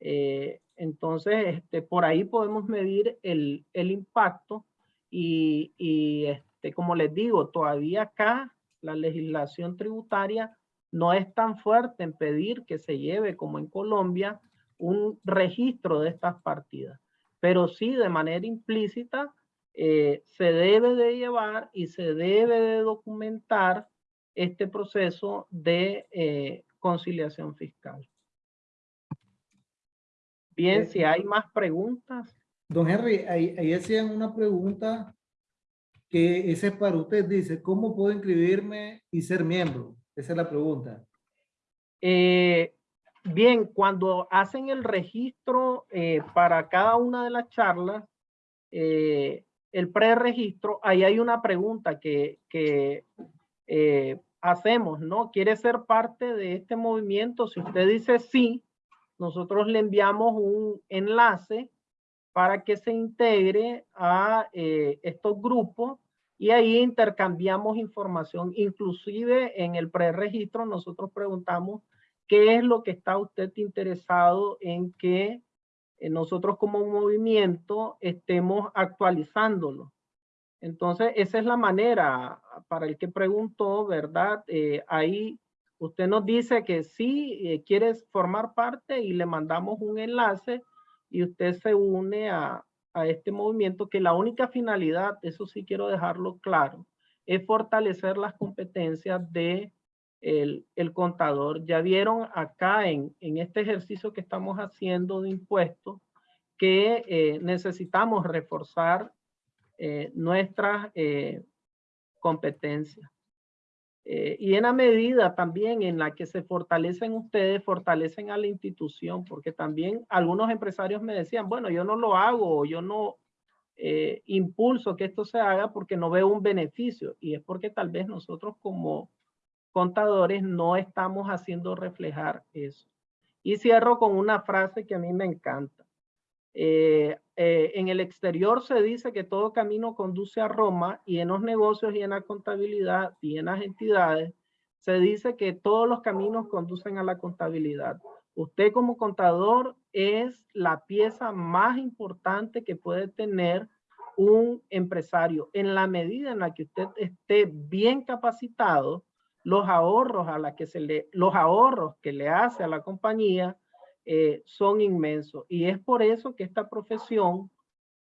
Eh, entonces, este, por ahí podemos medir el, impacto y, y este, como les digo, todavía acá la legislación tributaria no es tan fuerte en pedir que se lleve como en Colombia un registro de estas partidas. Pero sí, de manera implícita, eh, se debe de llevar y se debe de documentar este proceso de eh, conciliación fiscal. Bien, si hay más preguntas. Don Henry, ahí, ahí hacían una pregunta que ese es para usted. Dice, ¿cómo puedo inscribirme y ser miembro? Esa es la pregunta. Eh, bien, cuando hacen el registro eh, para cada una de las charlas, eh, el preregistro, ahí hay una pregunta que, eh, hacemos, ¿no? ¿Quiere ser parte de este movimiento? Si usted dice sí, nosotros le enviamos un enlace para que se integre a eh, estos grupos y ahí intercambiamos información. Inclusive en el preregistro nosotros preguntamos qué es lo que está usted interesado en que nosotros como movimiento estemos actualizándolo. Entonces, esa es la manera para el que preguntó, ¿verdad? Eh, ahí usted nos dice que sí, eh, quiere formar parte y le mandamos un enlace y usted se une a, a este movimiento que la única finalidad, eso sí quiero dejarlo claro, es fortalecer las competencias de el, contador. Ya vieron acá en, en este ejercicio que estamos haciendo de impuestos que eh, necesitamos reforzar eh, nuestras eh, competencias. Eh, y en la medida también en la que se fortalecen ustedes, fortalecen a la institución, porque también algunos empresarios me decían, bueno, yo no lo hago, yo no impulso que esto se haga porque no veo un beneficio. Y es porque tal vez nosotros como contadores no estamos haciendo reflejar eso. Y cierro con una frase que a mí me encanta. Eh, eh, en el exterior se dice que todo camino conduce a Roma y en los negocios y en la contabilidad y en las entidades se dice que todos los caminos conducen a la contabilidad. Usted como contador es la pieza más importante que puede tener un empresario. En la medida en la que usted esté bien capacitado, los ahorros a la que se le, los ahorros que le hace a la compañía eh, son inmensos. Y es por eso que esta profesión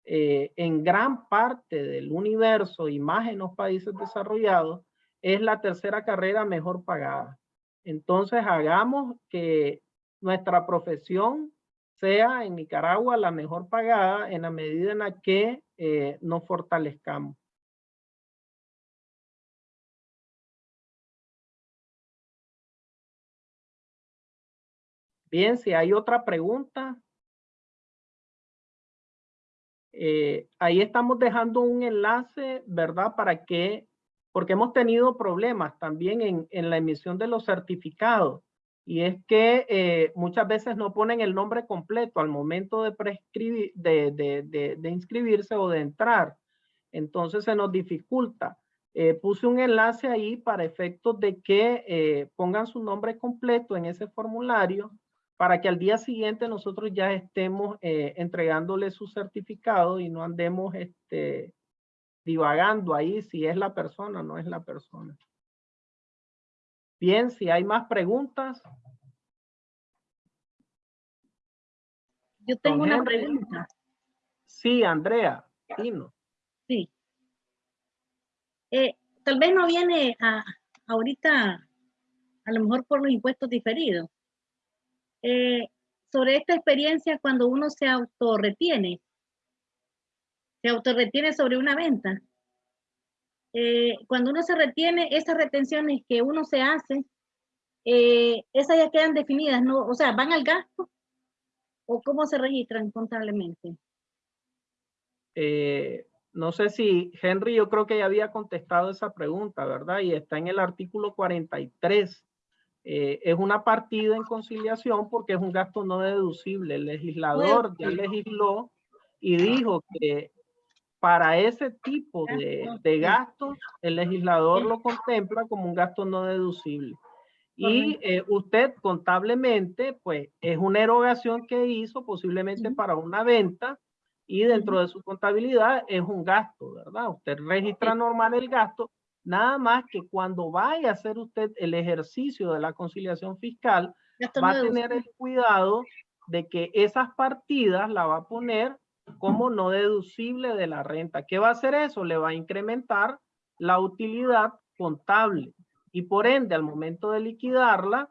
eh, en gran parte del universo y más en los países desarrollados es la tercera carrera mejor pagada. Entonces hagamos que nuestra profesión sea en Nicaragua la mejor pagada en la medida en la que eh, nos fortalezcamos. Bien, si hay otra pregunta. eh, ahí estamos dejando un enlace, ¿verdad? Para que, porque hemos tenido problemas también en, la emisión de los certificados. Y es que eh, muchas veces no ponen el nombre completo al momento de, prescribir, de, inscribirse o de entrar. Entonces se nos dificulta. Eh, puse un enlace ahí para efectos de que pongan su nombre completo en ese formulario para que al día siguiente nosotros ya estemos eh, entregándole su certificado y no andemos este, divagando ahí si es la persona o no es la persona. Bien, si hay más preguntas. Yo tengo una Henry. pregunta. Sí, Andrea, Tino. Sí. Eh, tal vez no viene a, ahorita, a lo mejor por los impuestos diferidos. Eh, sobre esta experiencia cuando uno se autorretiene, se autorretiene sobre una venta. Eh, cuando uno se retiene, esas retenciones que uno se hace, eh, esas ya quedan definidas, ¿no? O sea, ¿van al gasto? ¿O cómo se registran contablemente? No sé si Henry, yo creo que ya había contestado esa pregunta, ¿verdad? Y está en el artículo 43. Eh, es una partida en conciliación porque es un gasto no deducible. El legislador ya legisló y dijo que para ese tipo de, de gastos, el legislador lo contempla como un gasto no deducible. Y eh, usted contablemente, pues es una erogación que hizo posiblemente para una venta y dentro de su contabilidad es un gasto, ¿verdad? Usted registra normal el gasto, nada más que cuando vaya a hacer usted el ejercicio de la conciliación fiscal, va a tener el cuidado de que esas partidas la va a poner como no deducible de la renta. ¿Qué va a hacer eso? Le va a incrementar la utilidad contable y por ende al momento de liquidarla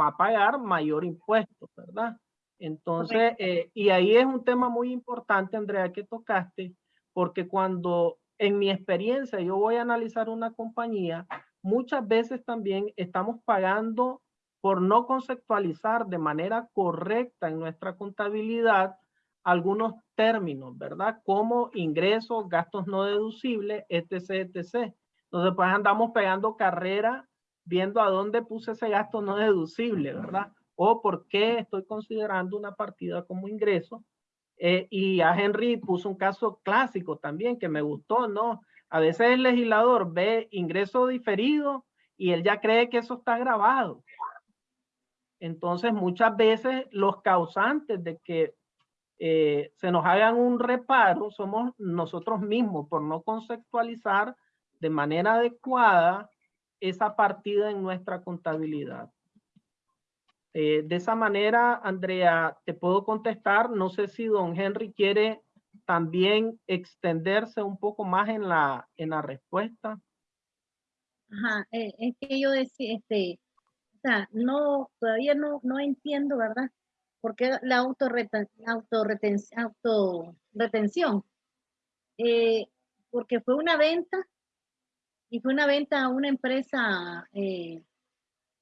va a pagar mayor impuesto, ¿verdad? Entonces, eh, y ahí es un tema muy importante, Andrea, que tocaste, porque cuando en mi experiencia yo voy a analizar una compañía, muchas veces también estamos pagando por no conceptualizar de manera correcta en nuestra contabilidad algunos términos, ¿verdad? Como ingresos, gastos no deducibles, etc., etc. Entonces, pues andamos pegando carrera viendo a dónde puse ese gasto no deducible, ¿verdad? O por qué estoy considerando una partida como ingreso. Eh, y a Henry puso un caso clásico también que me gustó, ¿no? A veces el legislador ve ingreso diferido y él ya cree que eso está grabado. Entonces, muchas veces los causantes de que eh, se nos hagan un reparo somos nosotros mismos por no conceptualizar de manera adecuada esa partida en nuestra contabilidad. Eh, de esa manera, Andrea, te puedo contestar. No sé si don Henry quiere también extenderse un poco más en la, en la respuesta. Ajá, eh, es que yo decía, este, o sea, no, todavía no, no entiendo, ¿verdad? ¿Por qué la autorreten, autorretención? autorretención? Eh, porque fue una venta y fue una venta a una empresa, eh,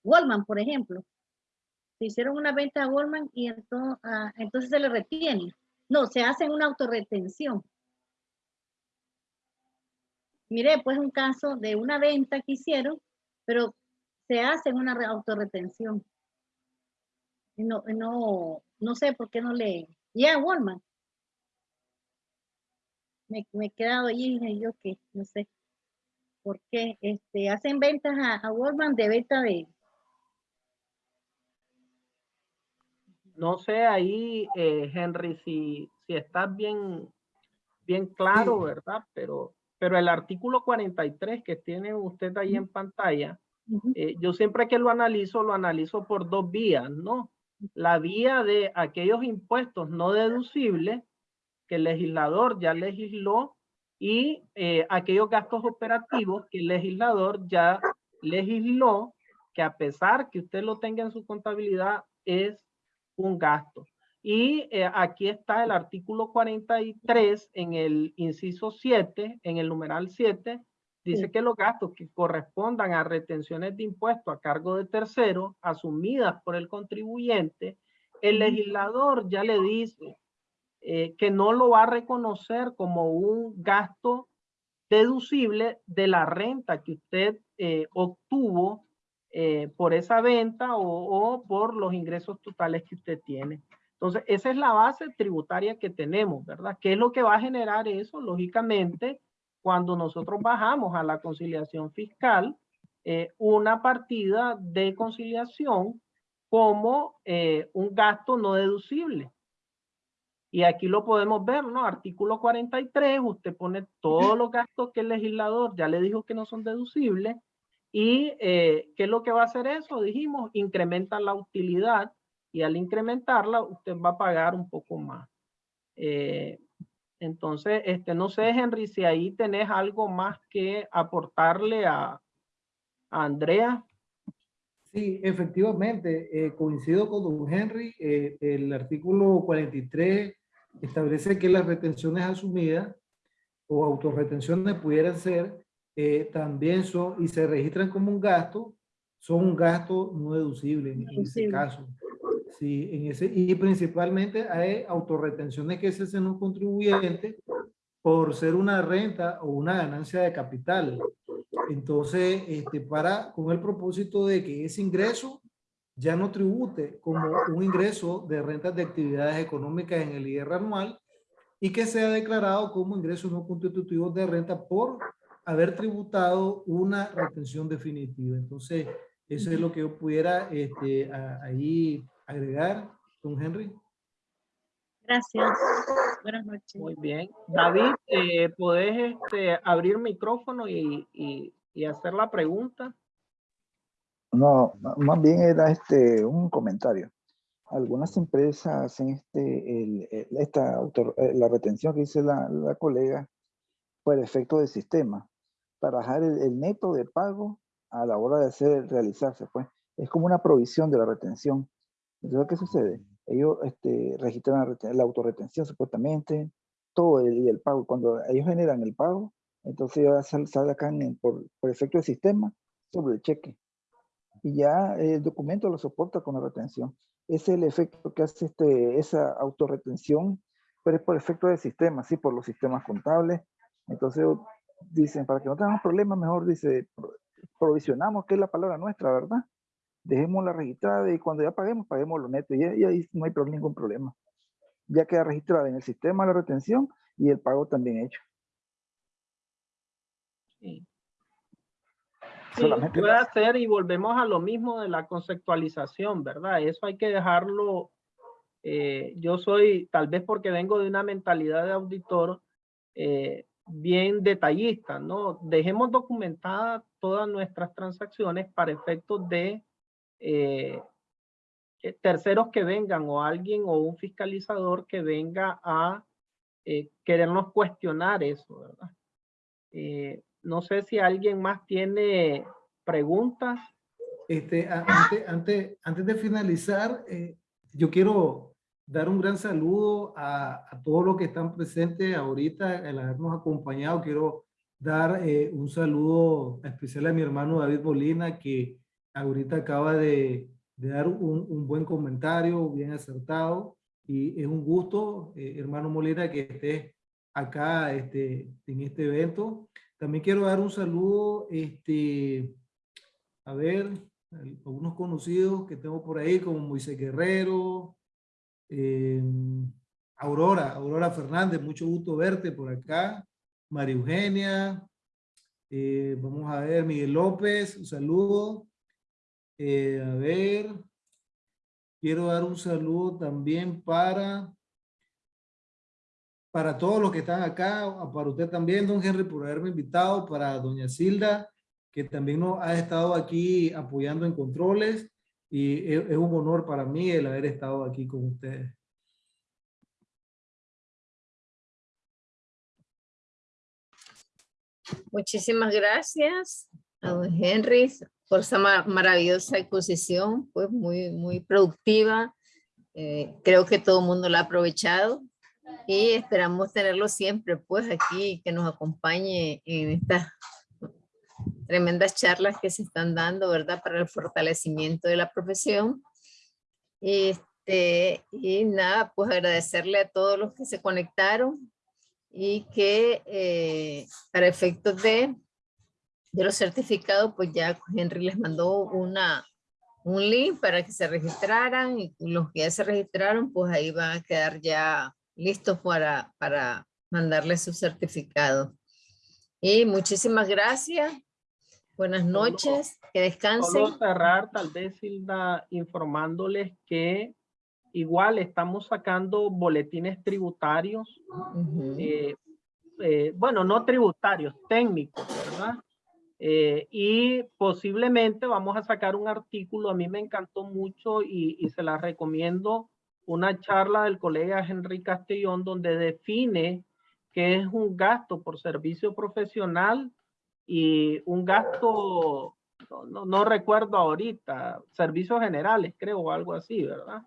Wallman, por ejemplo. Se hicieron una venta a Wallman y entonces, ah, entonces se le retiene. No, se hace una autorretención. Mire, pues un caso de una venta que hicieron, pero se hace una autorretención. No, no, no sé por qué no le... Ya, Wallman. Me, me, he quedado ahí y yo que no sé por qué este, hacen ventas a, a Wallman de venta de... No sé ahí, eh, Henry, si, si estás bien, bien claro, Sí. ¿verdad? Pero, pero el artículo 43 que tiene usted ahí en pantalla, eh, yo siempre que lo analizo, lo analizo por dos vías, ¿no? La vía de aquellos impuestos no deducibles que el legislador ya legisló y eh, aquellos gastos operativos que el legislador ya legisló que a pesar que usted lo tenga en su contabilidad es un gasto. Y eh, aquí está el artículo 43 en el inciso 7, en el numeral 7, dice Sí. que los gastos que correspondan a retenciones de impuestos a cargo de terceros asumidas por el contribuyente, el legislador ya le dice eh, que no lo va a reconocer como un gasto deducible de la renta que usted eh, obtuvo eh, por esa venta o, o por los ingresos totales que usted tiene. Entonces, esa es la base tributaria que tenemos, ¿verdad? ¿Qué es lo que va a generar eso? Lógicamente, cuando nosotros bajamos a la conciliación fiscal, eh, una partida de conciliación como eh, un gasto no deducible. Y aquí lo podemos ver, ¿no? Artículo 43, usted pone todos los gastos que el legislador ya le dijo que no son deducibles. ¿Y eh, qué es lo que va a hacer eso? Dijimos, incrementa la utilidad y al incrementarla usted va a pagar un poco más. Eh, entonces, este, no sé, Henry, si ahí tenés algo más que aportarle a, a Andrea. Sí, efectivamente, eh, coincido con don Henry. eh, el artículo 43 establece que las retenciones asumidas o autorretenciones pudieran ser, eh, también son, y se registran como un gasto, son un gasto no deducible en, en ese caso. Sí, en ese, y principalmente hay autorretenciones que se hacen un contribuyente por ser una renta o una ganancia de capital. Entonces, este, para, con el propósito de que ese ingreso ya no tribute como un ingreso de rentas de actividades económicas en el IR anual y que sea declarado como ingresos no constitutivos de renta por haber tributado una retención definitiva. Entonces, eso es lo que yo pudiera este, a- ahí agregar, don Henry. Gracias. Buenas noches. Muy bien. David, eh, ¿podés este, abrir micrófono y, y- y hacer la pregunta? No, más bien era este un comentario. algunas empresas hacen este, el- el- esta autor- eh, la retención que dice la, la colega por efecto del sistema, para bajar el, el neto de pago a la hora de hacer, realizarse, pues. Es como una provisión de la retención. Entonces, ¿qué sucede? Ellos este, registran la, la autorretención supuestamente, todo el, y el pago. Cuando ellos generan el pago, entonces ya sal- sacan en- por, por efecto del sistema sobre el cheque. Y ya el documento lo soporta con la retención. Ese es el efecto que hace este, esa autorretención, pero es por efecto del sistema, sí, por los sistemas contables. Entonces dicen, para que no tengamos problemas, mejor dice, pro- provisionamos, que es la palabra nuestra, ¿verdad? Dejémosla registrada y cuando ya paguemos, paguemos lo neto. Y, y ahí no hay ningún problema. Ya queda registrada en el sistema la retención y el pago también hecho. Sí. Sí, puede ser y volvemos a lo mismo de la conceptualización, ¿verdad? Eso hay que dejarlo. eh, yo soy, tal vez porque vengo de una mentalidad de auditor eh, bien detallista, ¿no? Dejemos documentadas todas nuestras transacciones para efectos de eh, eh, terceros que vengan o alguien o un fiscalizador que venga a eh, querernos cuestionar eso, ¿verdad? Eh, no sé si alguien más tiene preguntas. Este, antes, antes, antes de finalizar, eh, yo quiero dar un gran saludo a, a todos los que están presentes ahorita, el habernos acompañado. Quiero dar eh, un saludo especial a mi hermano David Molina, que ahorita acaba de, de dar un, un buen comentario, bien acertado. Y es un gusto, eh, hermano Molina, que estés acá este, en este evento. También quiero dar un saludo, este, a ver, al- algunos conocidos que tengo por ahí, como Moisés Guerrero, eh, Aurora, Aurora Fernández, mucho gusto verte por acá, María Eugenia, eh, vamos a ver, Miguel López, un saludo, Eh, a ver, quiero dar un saludo también para para todos los que están acá, para usted también, don Henry, por haberme invitado, para doña Silda, que también nos ha estado aquí apoyando en controles, y es, un honor para mí el haber estado aquí con ustedes. Muchísimas gracias a don Henry por esa ma- maravillosa exposición, pues muy, muy productiva. Eh, creo que todo el mundo la ha aprovechado y esperamos tenerlo siempre, pues aquí, que nos acompañe en estas tremendas charlas que se están dando, ¿verdad? Para el fortalecimiento de la profesión. Este, y nada, pues agradecerle a todos los que se conectaron y que eh, para efectos de, de los certificados, pues ya Henry les mandó una, un link para que se registraran y los que ya se registraron, pues ahí van a quedar ya listos para, para mandarles su certificado. Y muchísimas gracias. Buenas Solo- noches, que descansen. Solo cerrar, tal vez, Hilda, informándoles que igual estamos sacando boletines tributarios, Ujú. eh, eh, bueno, no tributarios, técnicos, ¿verdad? Eh, y posiblemente vamos a sacar un artículo, a mí me encantó mucho y, y se la recomiendo, una charla del colega Henry Castellón donde define qué es un gasto por servicio profesional y un gasto, no, no- recuerdo ahorita, servicios generales, creo, o algo así, ¿verdad?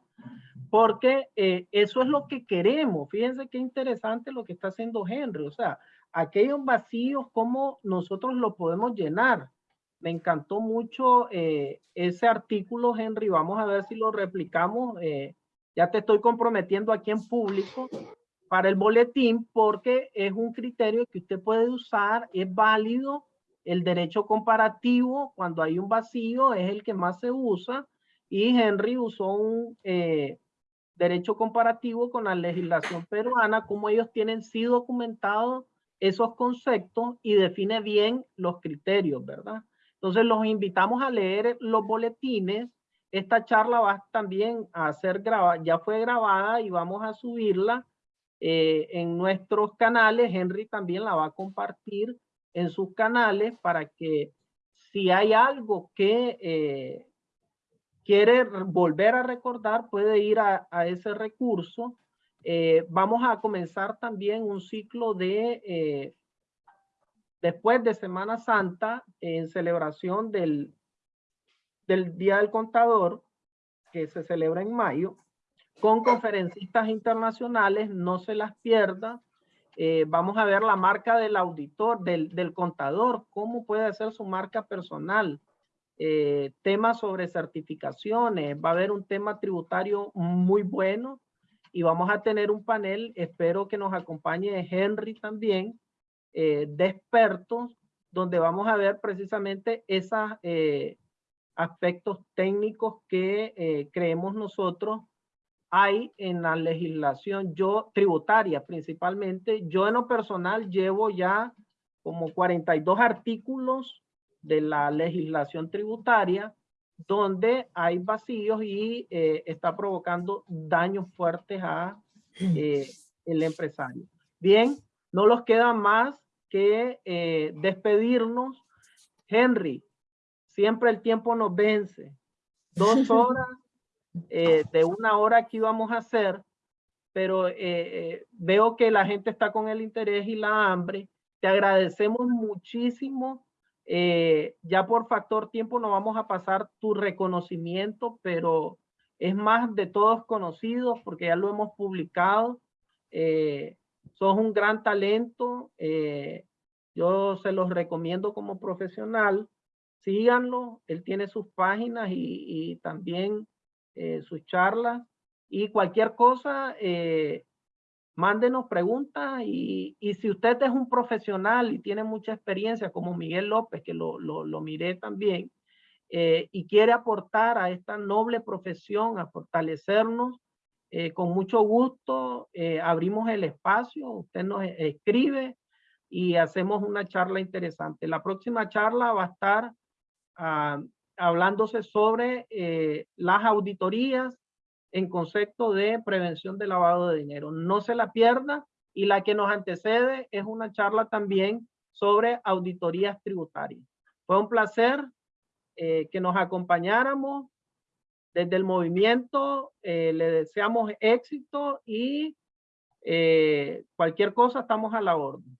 Porque eh, eso es lo que queremos. Fíjense qué interesante lo que está haciendo Henry. O sea, aquellos vacíos, cómo nosotros lo podemos llenar. Me encantó mucho eh, ese artículo, Henry. Vamos a ver si lo replicamos. eh, ya te estoy comprometiendo aquí en público para el boletín porque es un criterio que usted puede usar, es válido. El derecho comparativo, cuando hay un vacío, es el que más se usa. Y Henry usó un eh, derecho comparativo con la legislación peruana, como ellos tienen sí documentados esos conceptos y define bien los criterios, ¿verdad? Entonces los invitamos a leer los boletines. Esta charla va también a ser grabada, ya fue grabada y vamos a subirla eh, en nuestros canales. Henry también la va a compartir en sus canales para que si hay algo que, eh, quiere volver a recordar, puede ir a, ese recurso. Eh, vamos a comenzar también un ciclo de, después de Semana Santa, en celebración del, del Día del Contador, que se celebra en mayo, con conferencistas internacionales, no se las pierda. Eh, vamos a ver la marca del auditor, del, del contador, cómo puede hacer su marca personal. Eh, temas sobre certificaciones, va a haber un tema tributario muy bueno y vamos a tener un panel, espero que nos acompañe Henry también, eh, de expertos, donde vamos a ver precisamente esos aspectos técnicos que creemos nosotros hay en la legislación yo tributaria principalmente. Yo en lo personal llevo ya como 42 artículos de la legislación tributaria donde hay vacíos y eh, está provocando daños fuertes a eh, el empresario. Bien, no los queda más que eh, despedirnos. Henry, siempre el tiempo nos vence. Dos horas eh, de una hora que íbamos a hacer, pero eh, eh, veo que la gente está con el interés y la hambre. Te agradecemos muchísimo. ya por factor tiempo no vamos a pasar tu reconocimiento, pero es más de todos conocidos porque ya lo hemos publicado. sos un gran talento. yo se los recomiendo como profesional. Síganlo. Él tiene sus páginas y, y también eh, sus charlas y cualquier cosa, eh, mándenos preguntas y, y, si usted es un profesional y tiene mucha experiencia como Miguel López, que lo, lo, lo miré también, eh, y quiere aportar a esta noble profesión, a fortalecernos, eh, con mucho gusto abrimos el espacio, usted nos escribe y hacemos una charla interesante. La próxima charla va a estar uh, hablándose sobre eh, las auditorías en concepto de prevención de lavado de dinero. No se la pierda y la que nos antecede es una charla también sobre auditorías tributarias. Fue un placer eh, que nos acompañáramos desde el movimiento. Eh, le deseamos éxito y cualquier cosa estamos a la orden.